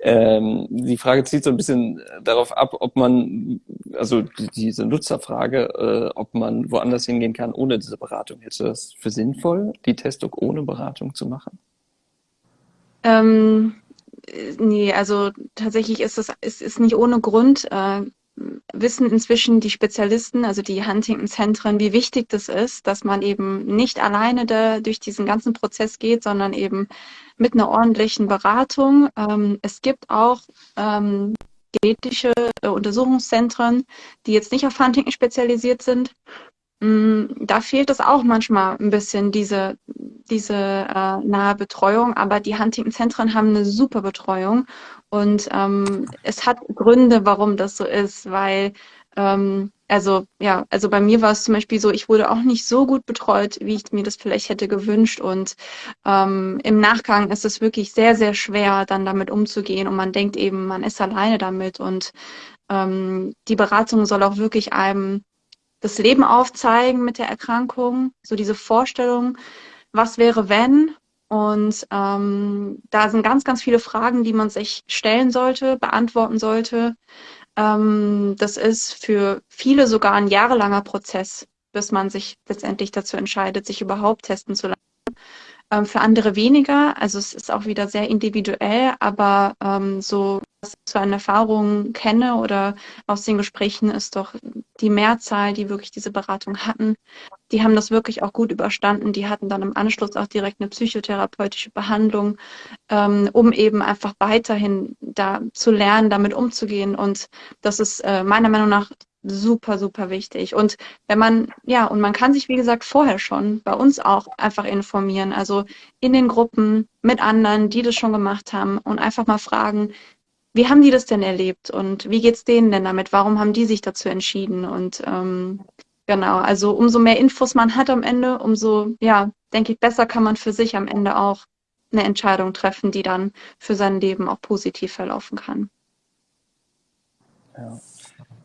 Ähm, die Frage zielt so ein bisschen darauf ab, ob man, also die, diese Nutzerfrage, äh, ob man woanders hingehen kann ohne diese Beratung. Hältst du das für sinnvoll, die Testung ohne Beratung zu machen? Ähm, nee, also tatsächlich ist es ist, ist nicht ohne Grund. Äh, wissen inzwischen die Spezialisten, also die Huntington-Zentren, wie wichtig das ist, dass man eben nicht alleine da durch diesen ganzen Prozess geht, sondern eben mit einer ordentlichen Beratung. Ähm, es gibt auch ähm, genetische äh, Untersuchungszentren, die jetzt nicht auf Huntington spezialisiert sind. Mm, da fehlt es auch manchmal ein bisschen, diese, diese äh, nahe Betreuung, aber die Huntington-Zentren haben eine super Betreuung und ähm, es hat Gründe, warum das so ist, weil ähm, also ja, also bei mir war es zum Beispiel so, ich wurde auch nicht so gut betreut, wie ich mir das vielleicht hätte gewünscht. Und ähm, im Nachgang ist es wirklich sehr, sehr schwer, dann damit umzugehen. Und man denkt eben, man ist alleine damit. Und ähm, die Beratung soll auch wirklich einem das Leben aufzeigen mit der Erkrankung, so diese Vorstellung, was wäre wenn und ähm, da sind ganz, ganz viele Fragen, die man sich stellen sollte, beantworten sollte. Ähm, das ist für viele sogar ein jahrelanger Prozess, bis man sich letztendlich dazu entscheidet, sich überhaupt testen zu lassen. Ähm, für andere weniger. Also es ist auch wieder sehr individuell, aber ähm, so was ich zu einer Erfahrung kenne oder aus den Gesprächen ist doch die Mehrzahl, die wirklich diese Beratung hatten, die haben das wirklich auch gut überstanden. Die hatten dann im Anschluss auch direkt eine psychotherapeutische Behandlung, ähm, um eben einfach weiterhin da zu lernen, damit umzugehen. Und das ist äh, meiner Meinung nach super, super wichtig. Und wenn man, ja, und man kann sich, wie gesagt, vorher schon bei uns auch einfach informieren. Also in den Gruppen mit anderen, die das schon gemacht haben und einfach mal fragen, wie haben die das denn erlebt und wie geht's denen denn damit? Warum haben die sich dazu entschieden? Und ähm, genau, also umso mehr Infos man hat am Ende, umso, ja, denke ich, besser kann man für sich am Ende auch eine Entscheidung treffen, die dann für sein Leben auch positiv verlaufen kann. Ja.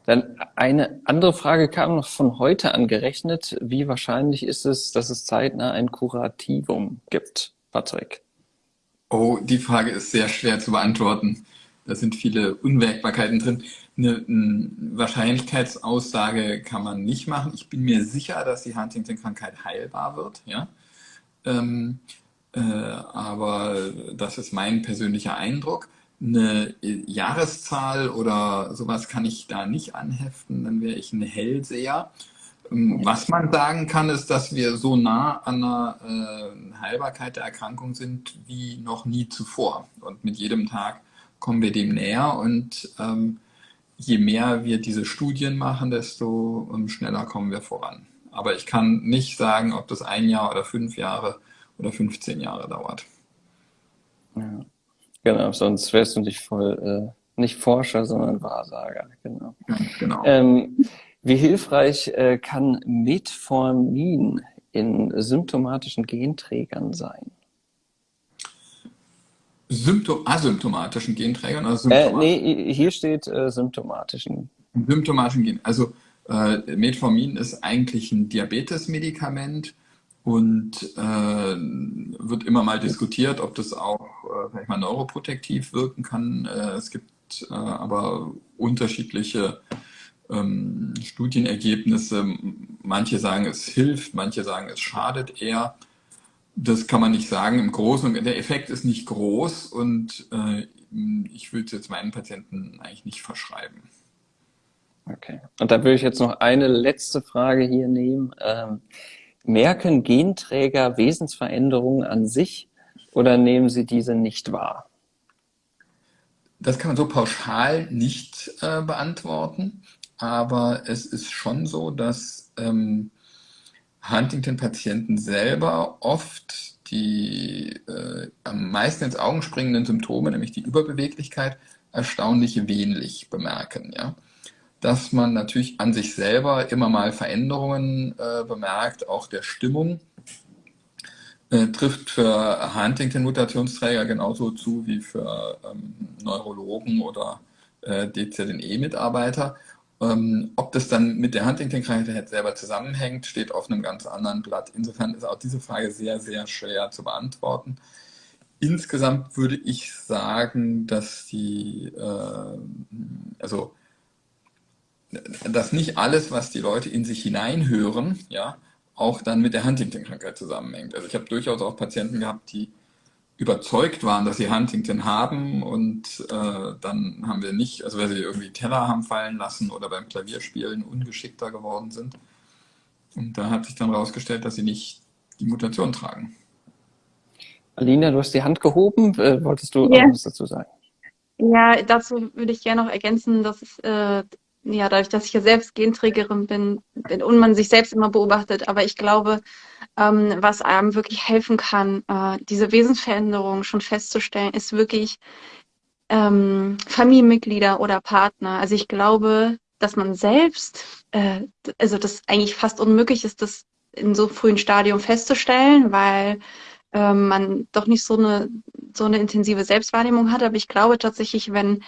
Dann eine andere Frage kam noch von heute angerechnet. Wie wahrscheinlich ist es, dass es zeitnah ein Kurativum gibt, Patrick? Oh, die Frage ist sehr schwer zu beantworten. Da sind viele Unwägbarkeiten drin. Eine, eine Wahrscheinlichkeitsaussage kann man nicht machen. Ich bin mir sicher, dass die Huntington-Krankheit heilbar wird. Ja? Ähm, äh, aber das ist mein persönlicher Eindruck eine Jahreszahl oder sowas kann ich da nicht anheften, dann wäre ich ein Hellseher. Ähm, was man sagen kann, ist, dass wir so nah an der äh, Heilbarkeit der Erkrankung sind wie noch nie zuvor. Und mit jedem Tag kommen wir dem näher und ähm, je mehr wir diese Studien machen, desto ähm, schneller kommen wir voran. Aber ich kann nicht sagen, ob das ein Jahr oder fünf Jahre oder 15 Jahre dauert. Ja. Genau, sonst wärst du nicht voll äh, Nicht Forscher, sondern Wahrsager, genau. genau. Ähm, wie hilfreich äh, kann Metformin in symptomatischen Genträgern sein? Symptom asymptomatischen Genträgern symptomatischen? Äh, nee, hier steht äh, symptomatischen. Symptomatischen Gen. Also äh, Metformin ist eigentlich ein Diabetesmedikament und äh, wird immer mal diskutiert, ob das auch äh, sag ich mal, neuroprotektiv wirken kann. Äh, es gibt äh, aber unterschiedliche ähm, Studienergebnisse. Manche sagen, es hilft, manche sagen, es schadet eher. Das kann man nicht sagen. Im Großen und der Effekt ist nicht groß und äh, ich würde es jetzt meinen Patienten eigentlich nicht verschreiben. Okay. Und da würde ich jetzt noch eine letzte Frage hier nehmen. Ähm, merken Genträger Wesensveränderungen an sich oder nehmen sie diese nicht wahr? Das kann man so pauschal nicht äh, beantworten, aber es ist schon so, dass ähm, Huntington-Patienten selber oft die äh, am meisten ins Augen springenden Symptome, nämlich die Überbeweglichkeit, erstaunlich wenig bemerken. Ja? Dass man natürlich an sich selber immer mal Veränderungen äh, bemerkt, auch der Stimmung äh, trifft für Huntington-Mutationsträger genauso zu wie für ähm, Neurologen oder äh, DZNE-Mitarbeiter. Ähm, ob das dann mit der Huntington-Krankheit selber zusammenhängt, steht auf einem ganz anderen Blatt. Insofern ist auch diese Frage sehr, sehr schwer zu beantworten. Insgesamt würde ich sagen, dass die, äh, also, dass nicht alles, was die Leute in sich hineinhören, ja, auch dann mit der Huntington-Krankheit zusammenhängt. Also ich habe durchaus auch Patienten gehabt, die überzeugt waren, dass sie Huntington haben und äh, dann haben wir nicht, also weil sie irgendwie Teller haben fallen lassen oder beim Klavierspielen ungeschickter geworden sind. Und da hat sich dann herausgestellt, dass sie nicht die Mutation tragen. Alina, du hast die Hand gehoben. Äh, wolltest du yeah. was dazu sagen? Ja, dazu würde ich gerne noch ergänzen, dass es äh, ja, dadurch, dass ich ja selbst Genträgerin bin, bin und man sich selbst immer beobachtet, aber ich glaube, ähm, was einem wirklich helfen kann, äh, diese Wesensveränderung schon festzustellen, ist wirklich ähm, Familienmitglieder oder Partner. Also ich glaube, dass man selbst, äh, also das eigentlich fast unmöglich ist, das in so frühen Stadium festzustellen, weil ähm, man doch nicht so eine so eine intensive Selbstwahrnehmung hat. Aber ich glaube tatsächlich, wenn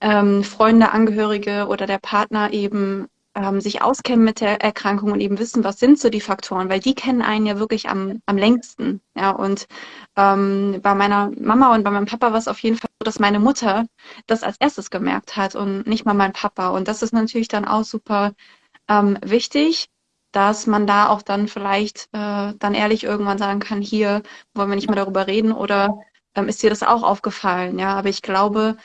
ähm, Freunde, Angehörige oder der Partner eben ähm, sich auskennen mit der Erkrankung und eben wissen, was sind so die Faktoren, weil die kennen einen ja wirklich am, am längsten. Ja, und ähm, bei meiner Mama und bei meinem Papa war es auf jeden Fall so, dass meine Mutter das als erstes gemerkt hat und nicht mal mein Papa. Und das ist natürlich dann auch super ähm, wichtig, dass man da auch dann vielleicht äh, dann ehrlich irgendwann sagen kann, hier wollen wir nicht mehr darüber reden oder ähm, ist dir das auch aufgefallen? Ja, aber ich glaube,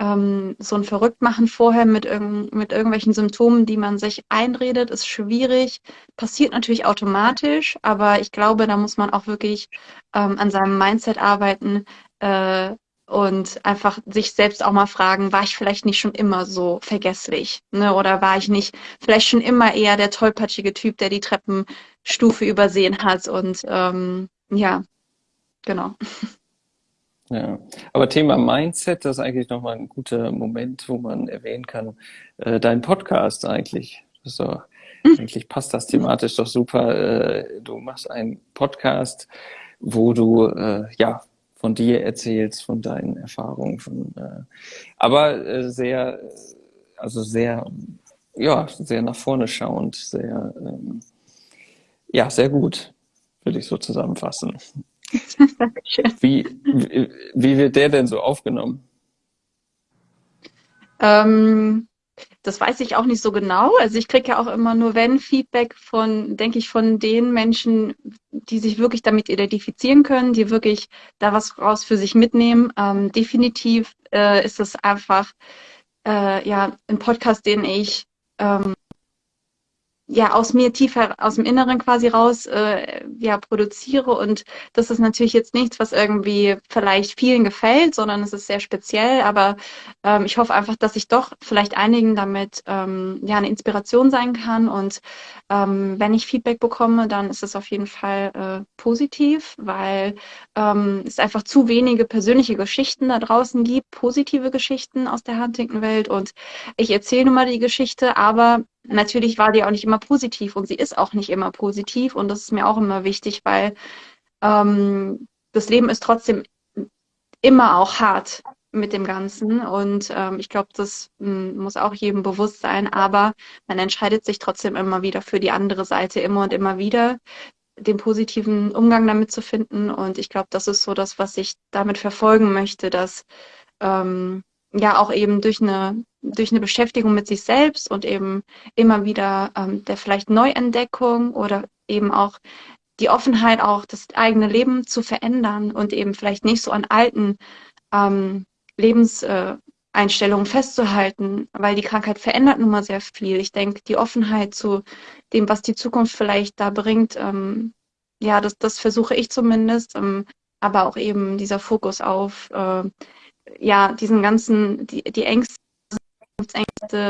ähm, so ein Verrücktmachen vorher mit, irg mit irgendwelchen Symptomen, die man sich einredet, ist schwierig. Passiert natürlich automatisch, aber ich glaube, da muss man auch wirklich ähm, an seinem Mindset arbeiten äh, und einfach sich selbst auch mal fragen, war ich vielleicht nicht schon immer so vergesslich? Ne? Oder war ich nicht vielleicht schon immer eher der tollpatschige Typ, der die Treppenstufe übersehen hat? Und ähm, ja, genau. Ja, aber Thema Mindset, das ist eigentlich nochmal ein guter Moment, wo man erwähnen kann, äh, dein Podcast eigentlich. So, mhm. eigentlich passt das thematisch doch super. Äh, du machst einen Podcast, wo du äh, ja von dir erzählst, von deinen Erfahrungen, von äh, aber äh, sehr, also sehr, ja, sehr nach vorne schauend, sehr, ähm, ja, sehr gut, würde ich so zusammenfassen. Dankeschön. Wie, wie, wie, wird der denn so aufgenommen? Ähm, das weiß ich auch nicht so genau. Also ich kriege ja auch immer nur wenn Feedback von, denke ich, von den Menschen, die sich wirklich damit identifizieren können, die wirklich da was raus für sich mitnehmen. Ähm, definitiv äh, ist es einfach äh, ja ein Podcast, den ich ähm, ja aus mir tiefer aus dem Inneren quasi raus äh, ja produziere. Und das ist natürlich jetzt nichts, was irgendwie vielleicht vielen gefällt, sondern es ist sehr speziell. Aber ähm, ich hoffe einfach, dass ich doch vielleicht einigen damit ähm, ja eine Inspiration sein kann. Und ähm, wenn ich Feedback bekomme, dann ist es auf jeden Fall äh, positiv, weil ähm, es einfach zu wenige persönliche Geschichten da draußen gibt, positive Geschichten aus der Huntington-Welt. Und ich erzähle nun mal die Geschichte, aber natürlich war die auch nicht immer positiv und sie ist auch nicht immer positiv und das ist mir auch immer wichtig, weil ähm, das Leben ist trotzdem immer auch hart mit dem Ganzen und ähm, ich glaube, das hm, muss auch jedem bewusst sein, aber man entscheidet sich trotzdem immer wieder für die andere Seite, immer und immer wieder den positiven Umgang damit zu finden und ich glaube, das ist so das, was ich damit verfolgen möchte, dass ähm, ja auch eben durch eine durch eine Beschäftigung mit sich selbst und eben immer wieder ähm, der vielleicht Neuentdeckung oder eben auch die Offenheit, auch das eigene Leben zu verändern und eben vielleicht nicht so an alten ähm, Lebenseinstellungen äh, festzuhalten, weil die Krankheit verändert nun mal sehr viel. Ich denke, die Offenheit zu dem, was die Zukunft vielleicht da bringt, ähm, ja, das, das versuche ich zumindest, ähm, aber auch eben dieser Fokus auf äh, ja, diesen ganzen, die, die Ängste,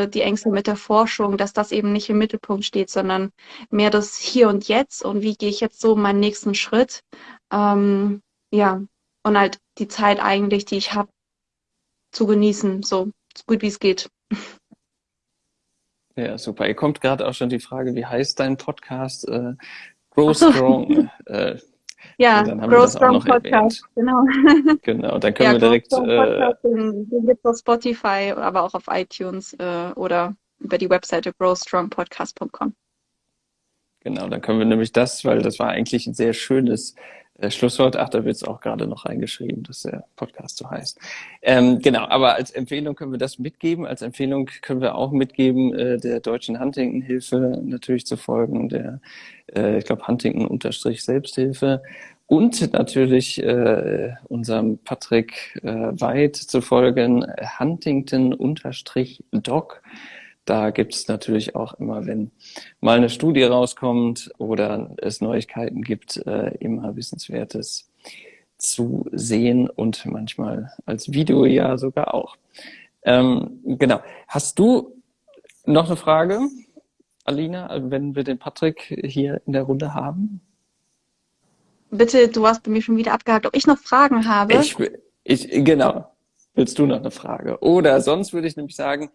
die Ängste mit der Forschung, dass das eben nicht im Mittelpunkt steht, sondern mehr das Hier und Jetzt und wie gehe ich jetzt so meinen nächsten Schritt. Ähm, ja, und halt die Zeit eigentlich, die ich habe, zu genießen, so, so gut wie es geht. Ja, super. Ihr kommt gerade auch schon die Frage, wie heißt dein Podcast? Äh, Grow Strong. äh, ja, Grow Strong Podcast, genau. Genau, dann können ja, wir direkt. Äh, den, gibt es auf Spotify, aber auch auf iTunes äh, oder über die Webseite growstrongpodcast.com. Genau, dann können wir nämlich das, weil das war eigentlich ein sehr schönes äh, Schlusswort. Ach, da wird es auch gerade noch reingeschrieben, dass der Podcast so heißt. Ähm, genau, aber als Empfehlung können wir das mitgeben. Als Empfehlung können wir auch mitgeben, äh, der Deutschen Huntington-Hilfe natürlich zu folgen, der, äh, ich glaube, Huntington-Selbsthilfe und natürlich äh, unserem Patrick äh, Weid zu folgen, Huntington-Doc. Da gibt es natürlich auch immer, wenn mal eine Studie rauskommt oder es Neuigkeiten gibt, äh, immer Wissenswertes zu sehen und manchmal als Video ja sogar auch. Ähm, genau. Hast du noch eine Frage, Alina, wenn wir den Patrick hier in der Runde haben? Bitte, du hast bei mir schon wieder abgehakt, ob ich noch Fragen habe. Ich, ich, genau. Willst du noch eine Frage? Oder sonst würde ich nämlich sagen,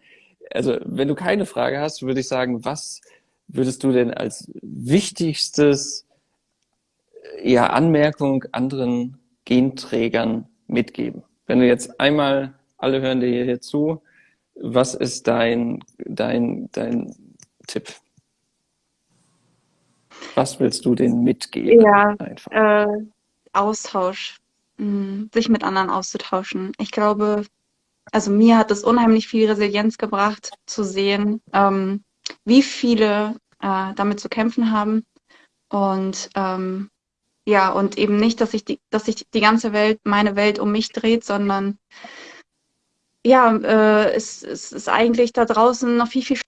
also wenn du keine Frage hast, würde ich sagen, was würdest du denn als wichtigstes ja, Anmerkung anderen Genträgern mitgeben? Wenn du jetzt einmal, alle hören dir hier zu, was ist dein, dein, dein Tipp? Was willst du denen mitgeben? Ja, äh, Austausch, hm, sich mit anderen auszutauschen. Ich glaube, also mir hat es unheimlich viel Resilienz gebracht, zu sehen, ähm, wie viele äh, damit zu kämpfen haben. Und ähm, ja, und eben nicht, dass sich die, dass sich die ganze Welt, meine Welt um mich dreht, sondern ja, äh, es, es ist eigentlich da draußen noch viel, viel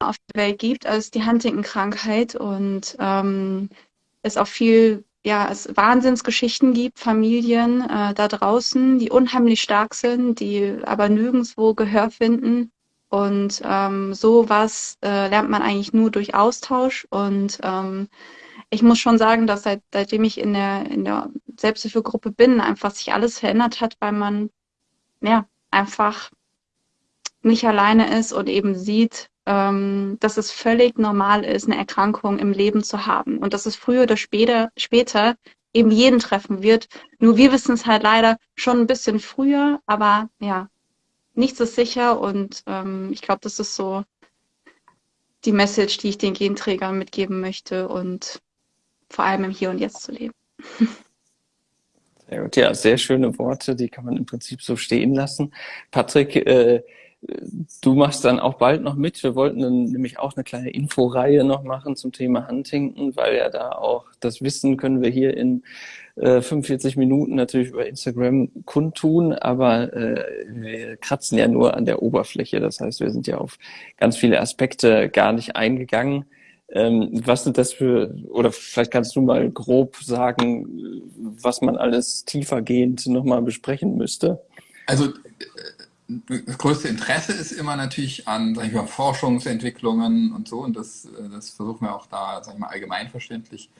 auf der Welt gibt als die Huntington-Krankheit und ähm, es auch viel ja, es Wahnsinnsgeschichten gibt, Familien äh, da draußen, die unheimlich stark sind, die aber nirgendwo Gehör finden. Und ähm, sowas äh, lernt man eigentlich nur durch Austausch. Und ähm, ich muss schon sagen, dass seit, seitdem ich in der, in der Selbsthilfegruppe bin, einfach sich alles verändert hat, weil man ja einfach nicht alleine ist und eben sieht, ähm, dass es völlig normal ist, eine Erkrankung im Leben zu haben und dass es früher oder später, später eben jeden treffen wird. Nur wir wissen es halt leider schon ein bisschen früher, aber ja, nichts ist sicher und ähm, ich glaube, das ist so die Message, die ich den Genträgern mitgeben möchte und vor allem im Hier und Jetzt zu leben. Sehr gut. Ja, sehr schöne Worte, die kann man im Prinzip so stehen lassen. Patrick, äh, Du machst dann auch bald noch mit. Wir wollten dann nämlich auch eine kleine Inforeihe noch machen zum Thema Huntington, weil ja da auch das Wissen können wir hier in äh, 45 Minuten natürlich über Instagram kundtun, aber äh, wir kratzen ja nur an der Oberfläche. Das heißt, wir sind ja auf ganz viele Aspekte gar nicht eingegangen. Ähm, was sind das für, oder vielleicht kannst du mal grob sagen, was man alles tiefergehend nochmal besprechen müsste? Also das größte Interesse ist immer natürlich an sag ich mal, Forschungsentwicklungen und so. Und das, das versuchen wir auch da sag ich mal, allgemeinverständlich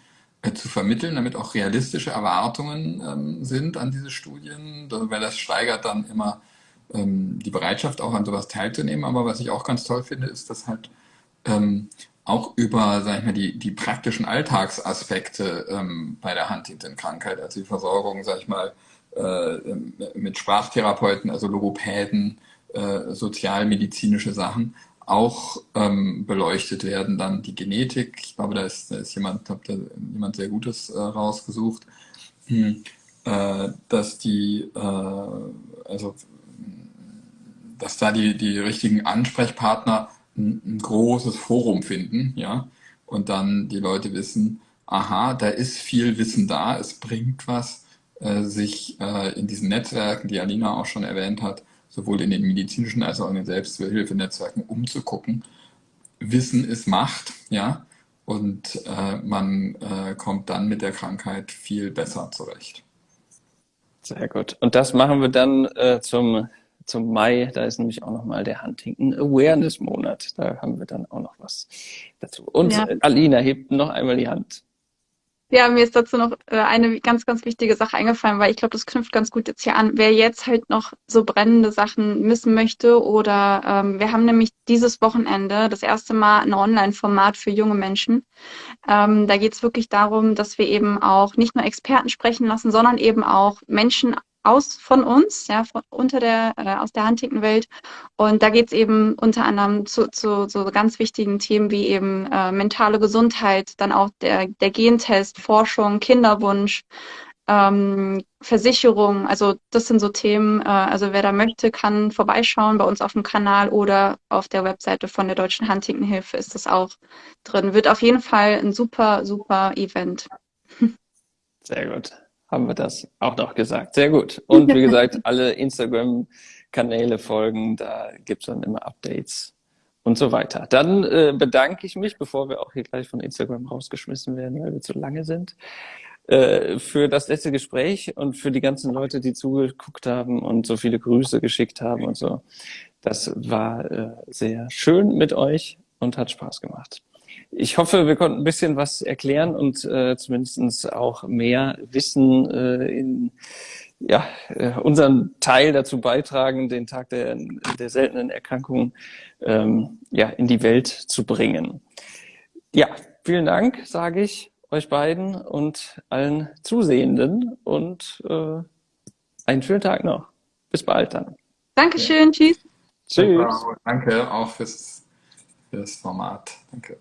äh, zu vermitteln, damit auch realistische Erwartungen ähm, sind an diese Studien, weil das steigert dann immer ähm, die Bereitschaft auch an sowas teilzunehmen. Aber was ich auch ganz toll finde, ist, dass halt ähm, auch über, sag ich mal, die, die praktischen Alltagsaspekte ähm, bei der Huntington-Krankheit, also die Versorgung, sag ich mal, äh, mit Sprachtherapeuten, also Logopäden, äh, sozialmedizinische Sachen auch ähm, beleuchtet werden. Dann die Genetik, ich glaube, da ist, da ist jemand, habt ihr jemand sehr Gutes äh, rausgesucht, hm, äh, dass die, äh, also dass da die, die richtigen Ansprechpartner ein, ein großes Forum finden, ja, und dann die Leute wissen, aha, da ist viel Wissen da, es bringt was, äh, sich äh, in diesen Netzwerken, die Alina auch schon erwähnt hat, sowohl in den medizinischen als auch in den Selbsthilfenetzwerken umzugucken. Wissen ist Macht, ja, und äh, man äh, kommt dann mit der Krankheit viel besser zurecht. Sehr gut. Und das machen wir dann äh, zum zum Mai, da ist nämlich auch nochmal der Huntington Awareness Monat. Da haben wir dann auch noch was dazu. Und ja. Alina hebt noch einmal die Hand. Ja, mir ist dazu noch äh, eine ganz, ganz wichtige Sache eingefallen, weil ich glaube, das knüpft ganz gut jetzt hier an. Wer jetzt halt noch so brennende Sachen missen möchte oder ähm, wir haben nämlich dieses Wochenende das erste Mal ein Online-Format für junge Menschen. Ähm, da geht es wirklich darum, dass wir eben auch nicht nur Experten sprechen lassen, sondern eben auch Menschen aus von uns, ja, von, unter der, äh, aus der Huntington-Welt. Und da geht es eben unter anderem zu, zu so ganz wichtigen Themen wie eben äh, mentale Gesundheit, dann auch der, der Gentest, Forschung, Kinderwunsch, ähm, Versicherung. Also das sind so Themen, äh, also wer da möchte, kann vorbeischauen bei uns auf dem Kanal oder auf der Webseite von der Deutschen Huntington-Hilfe ist das auch drin. Wird auf jeden Fall ein super, super Event. Sehr gut haben wir das auch noch gesagt. Sehr gut. Und wie gesagt, alle Instagram-Kanäle folgen, da gibt es dann immer Updates und so weiter. Dann äh, bedanke ich mich, bevor wir auch hier gleich von Instagram rausgeschmissen werden, weil wir zu lange sind, äh, für das letzte Gespräch und für die ganzen Leute, die zugeguckt haben und so viele Grüße geschickt haben und so. Das war äh, sehr schön mit euch und hat Spaß gemacht. Ich hoffe, wir konnten ein bisschen was erklären und äh, zumindest auch mehr Wissen äh, in ja, äh, unseren Teil dazu beitragen, den Tag der, der seltenen Erkrankungen ähm, ja, in die Welt zu bringen. Ja, vielen Dank, sage ich euch beiden und allen Zusehenden und äh, einen schönen Tag noch. Bis bald dann. Dankeschön, tschüss. Tschüss. Danke auch fürs, fürs Format. Danke.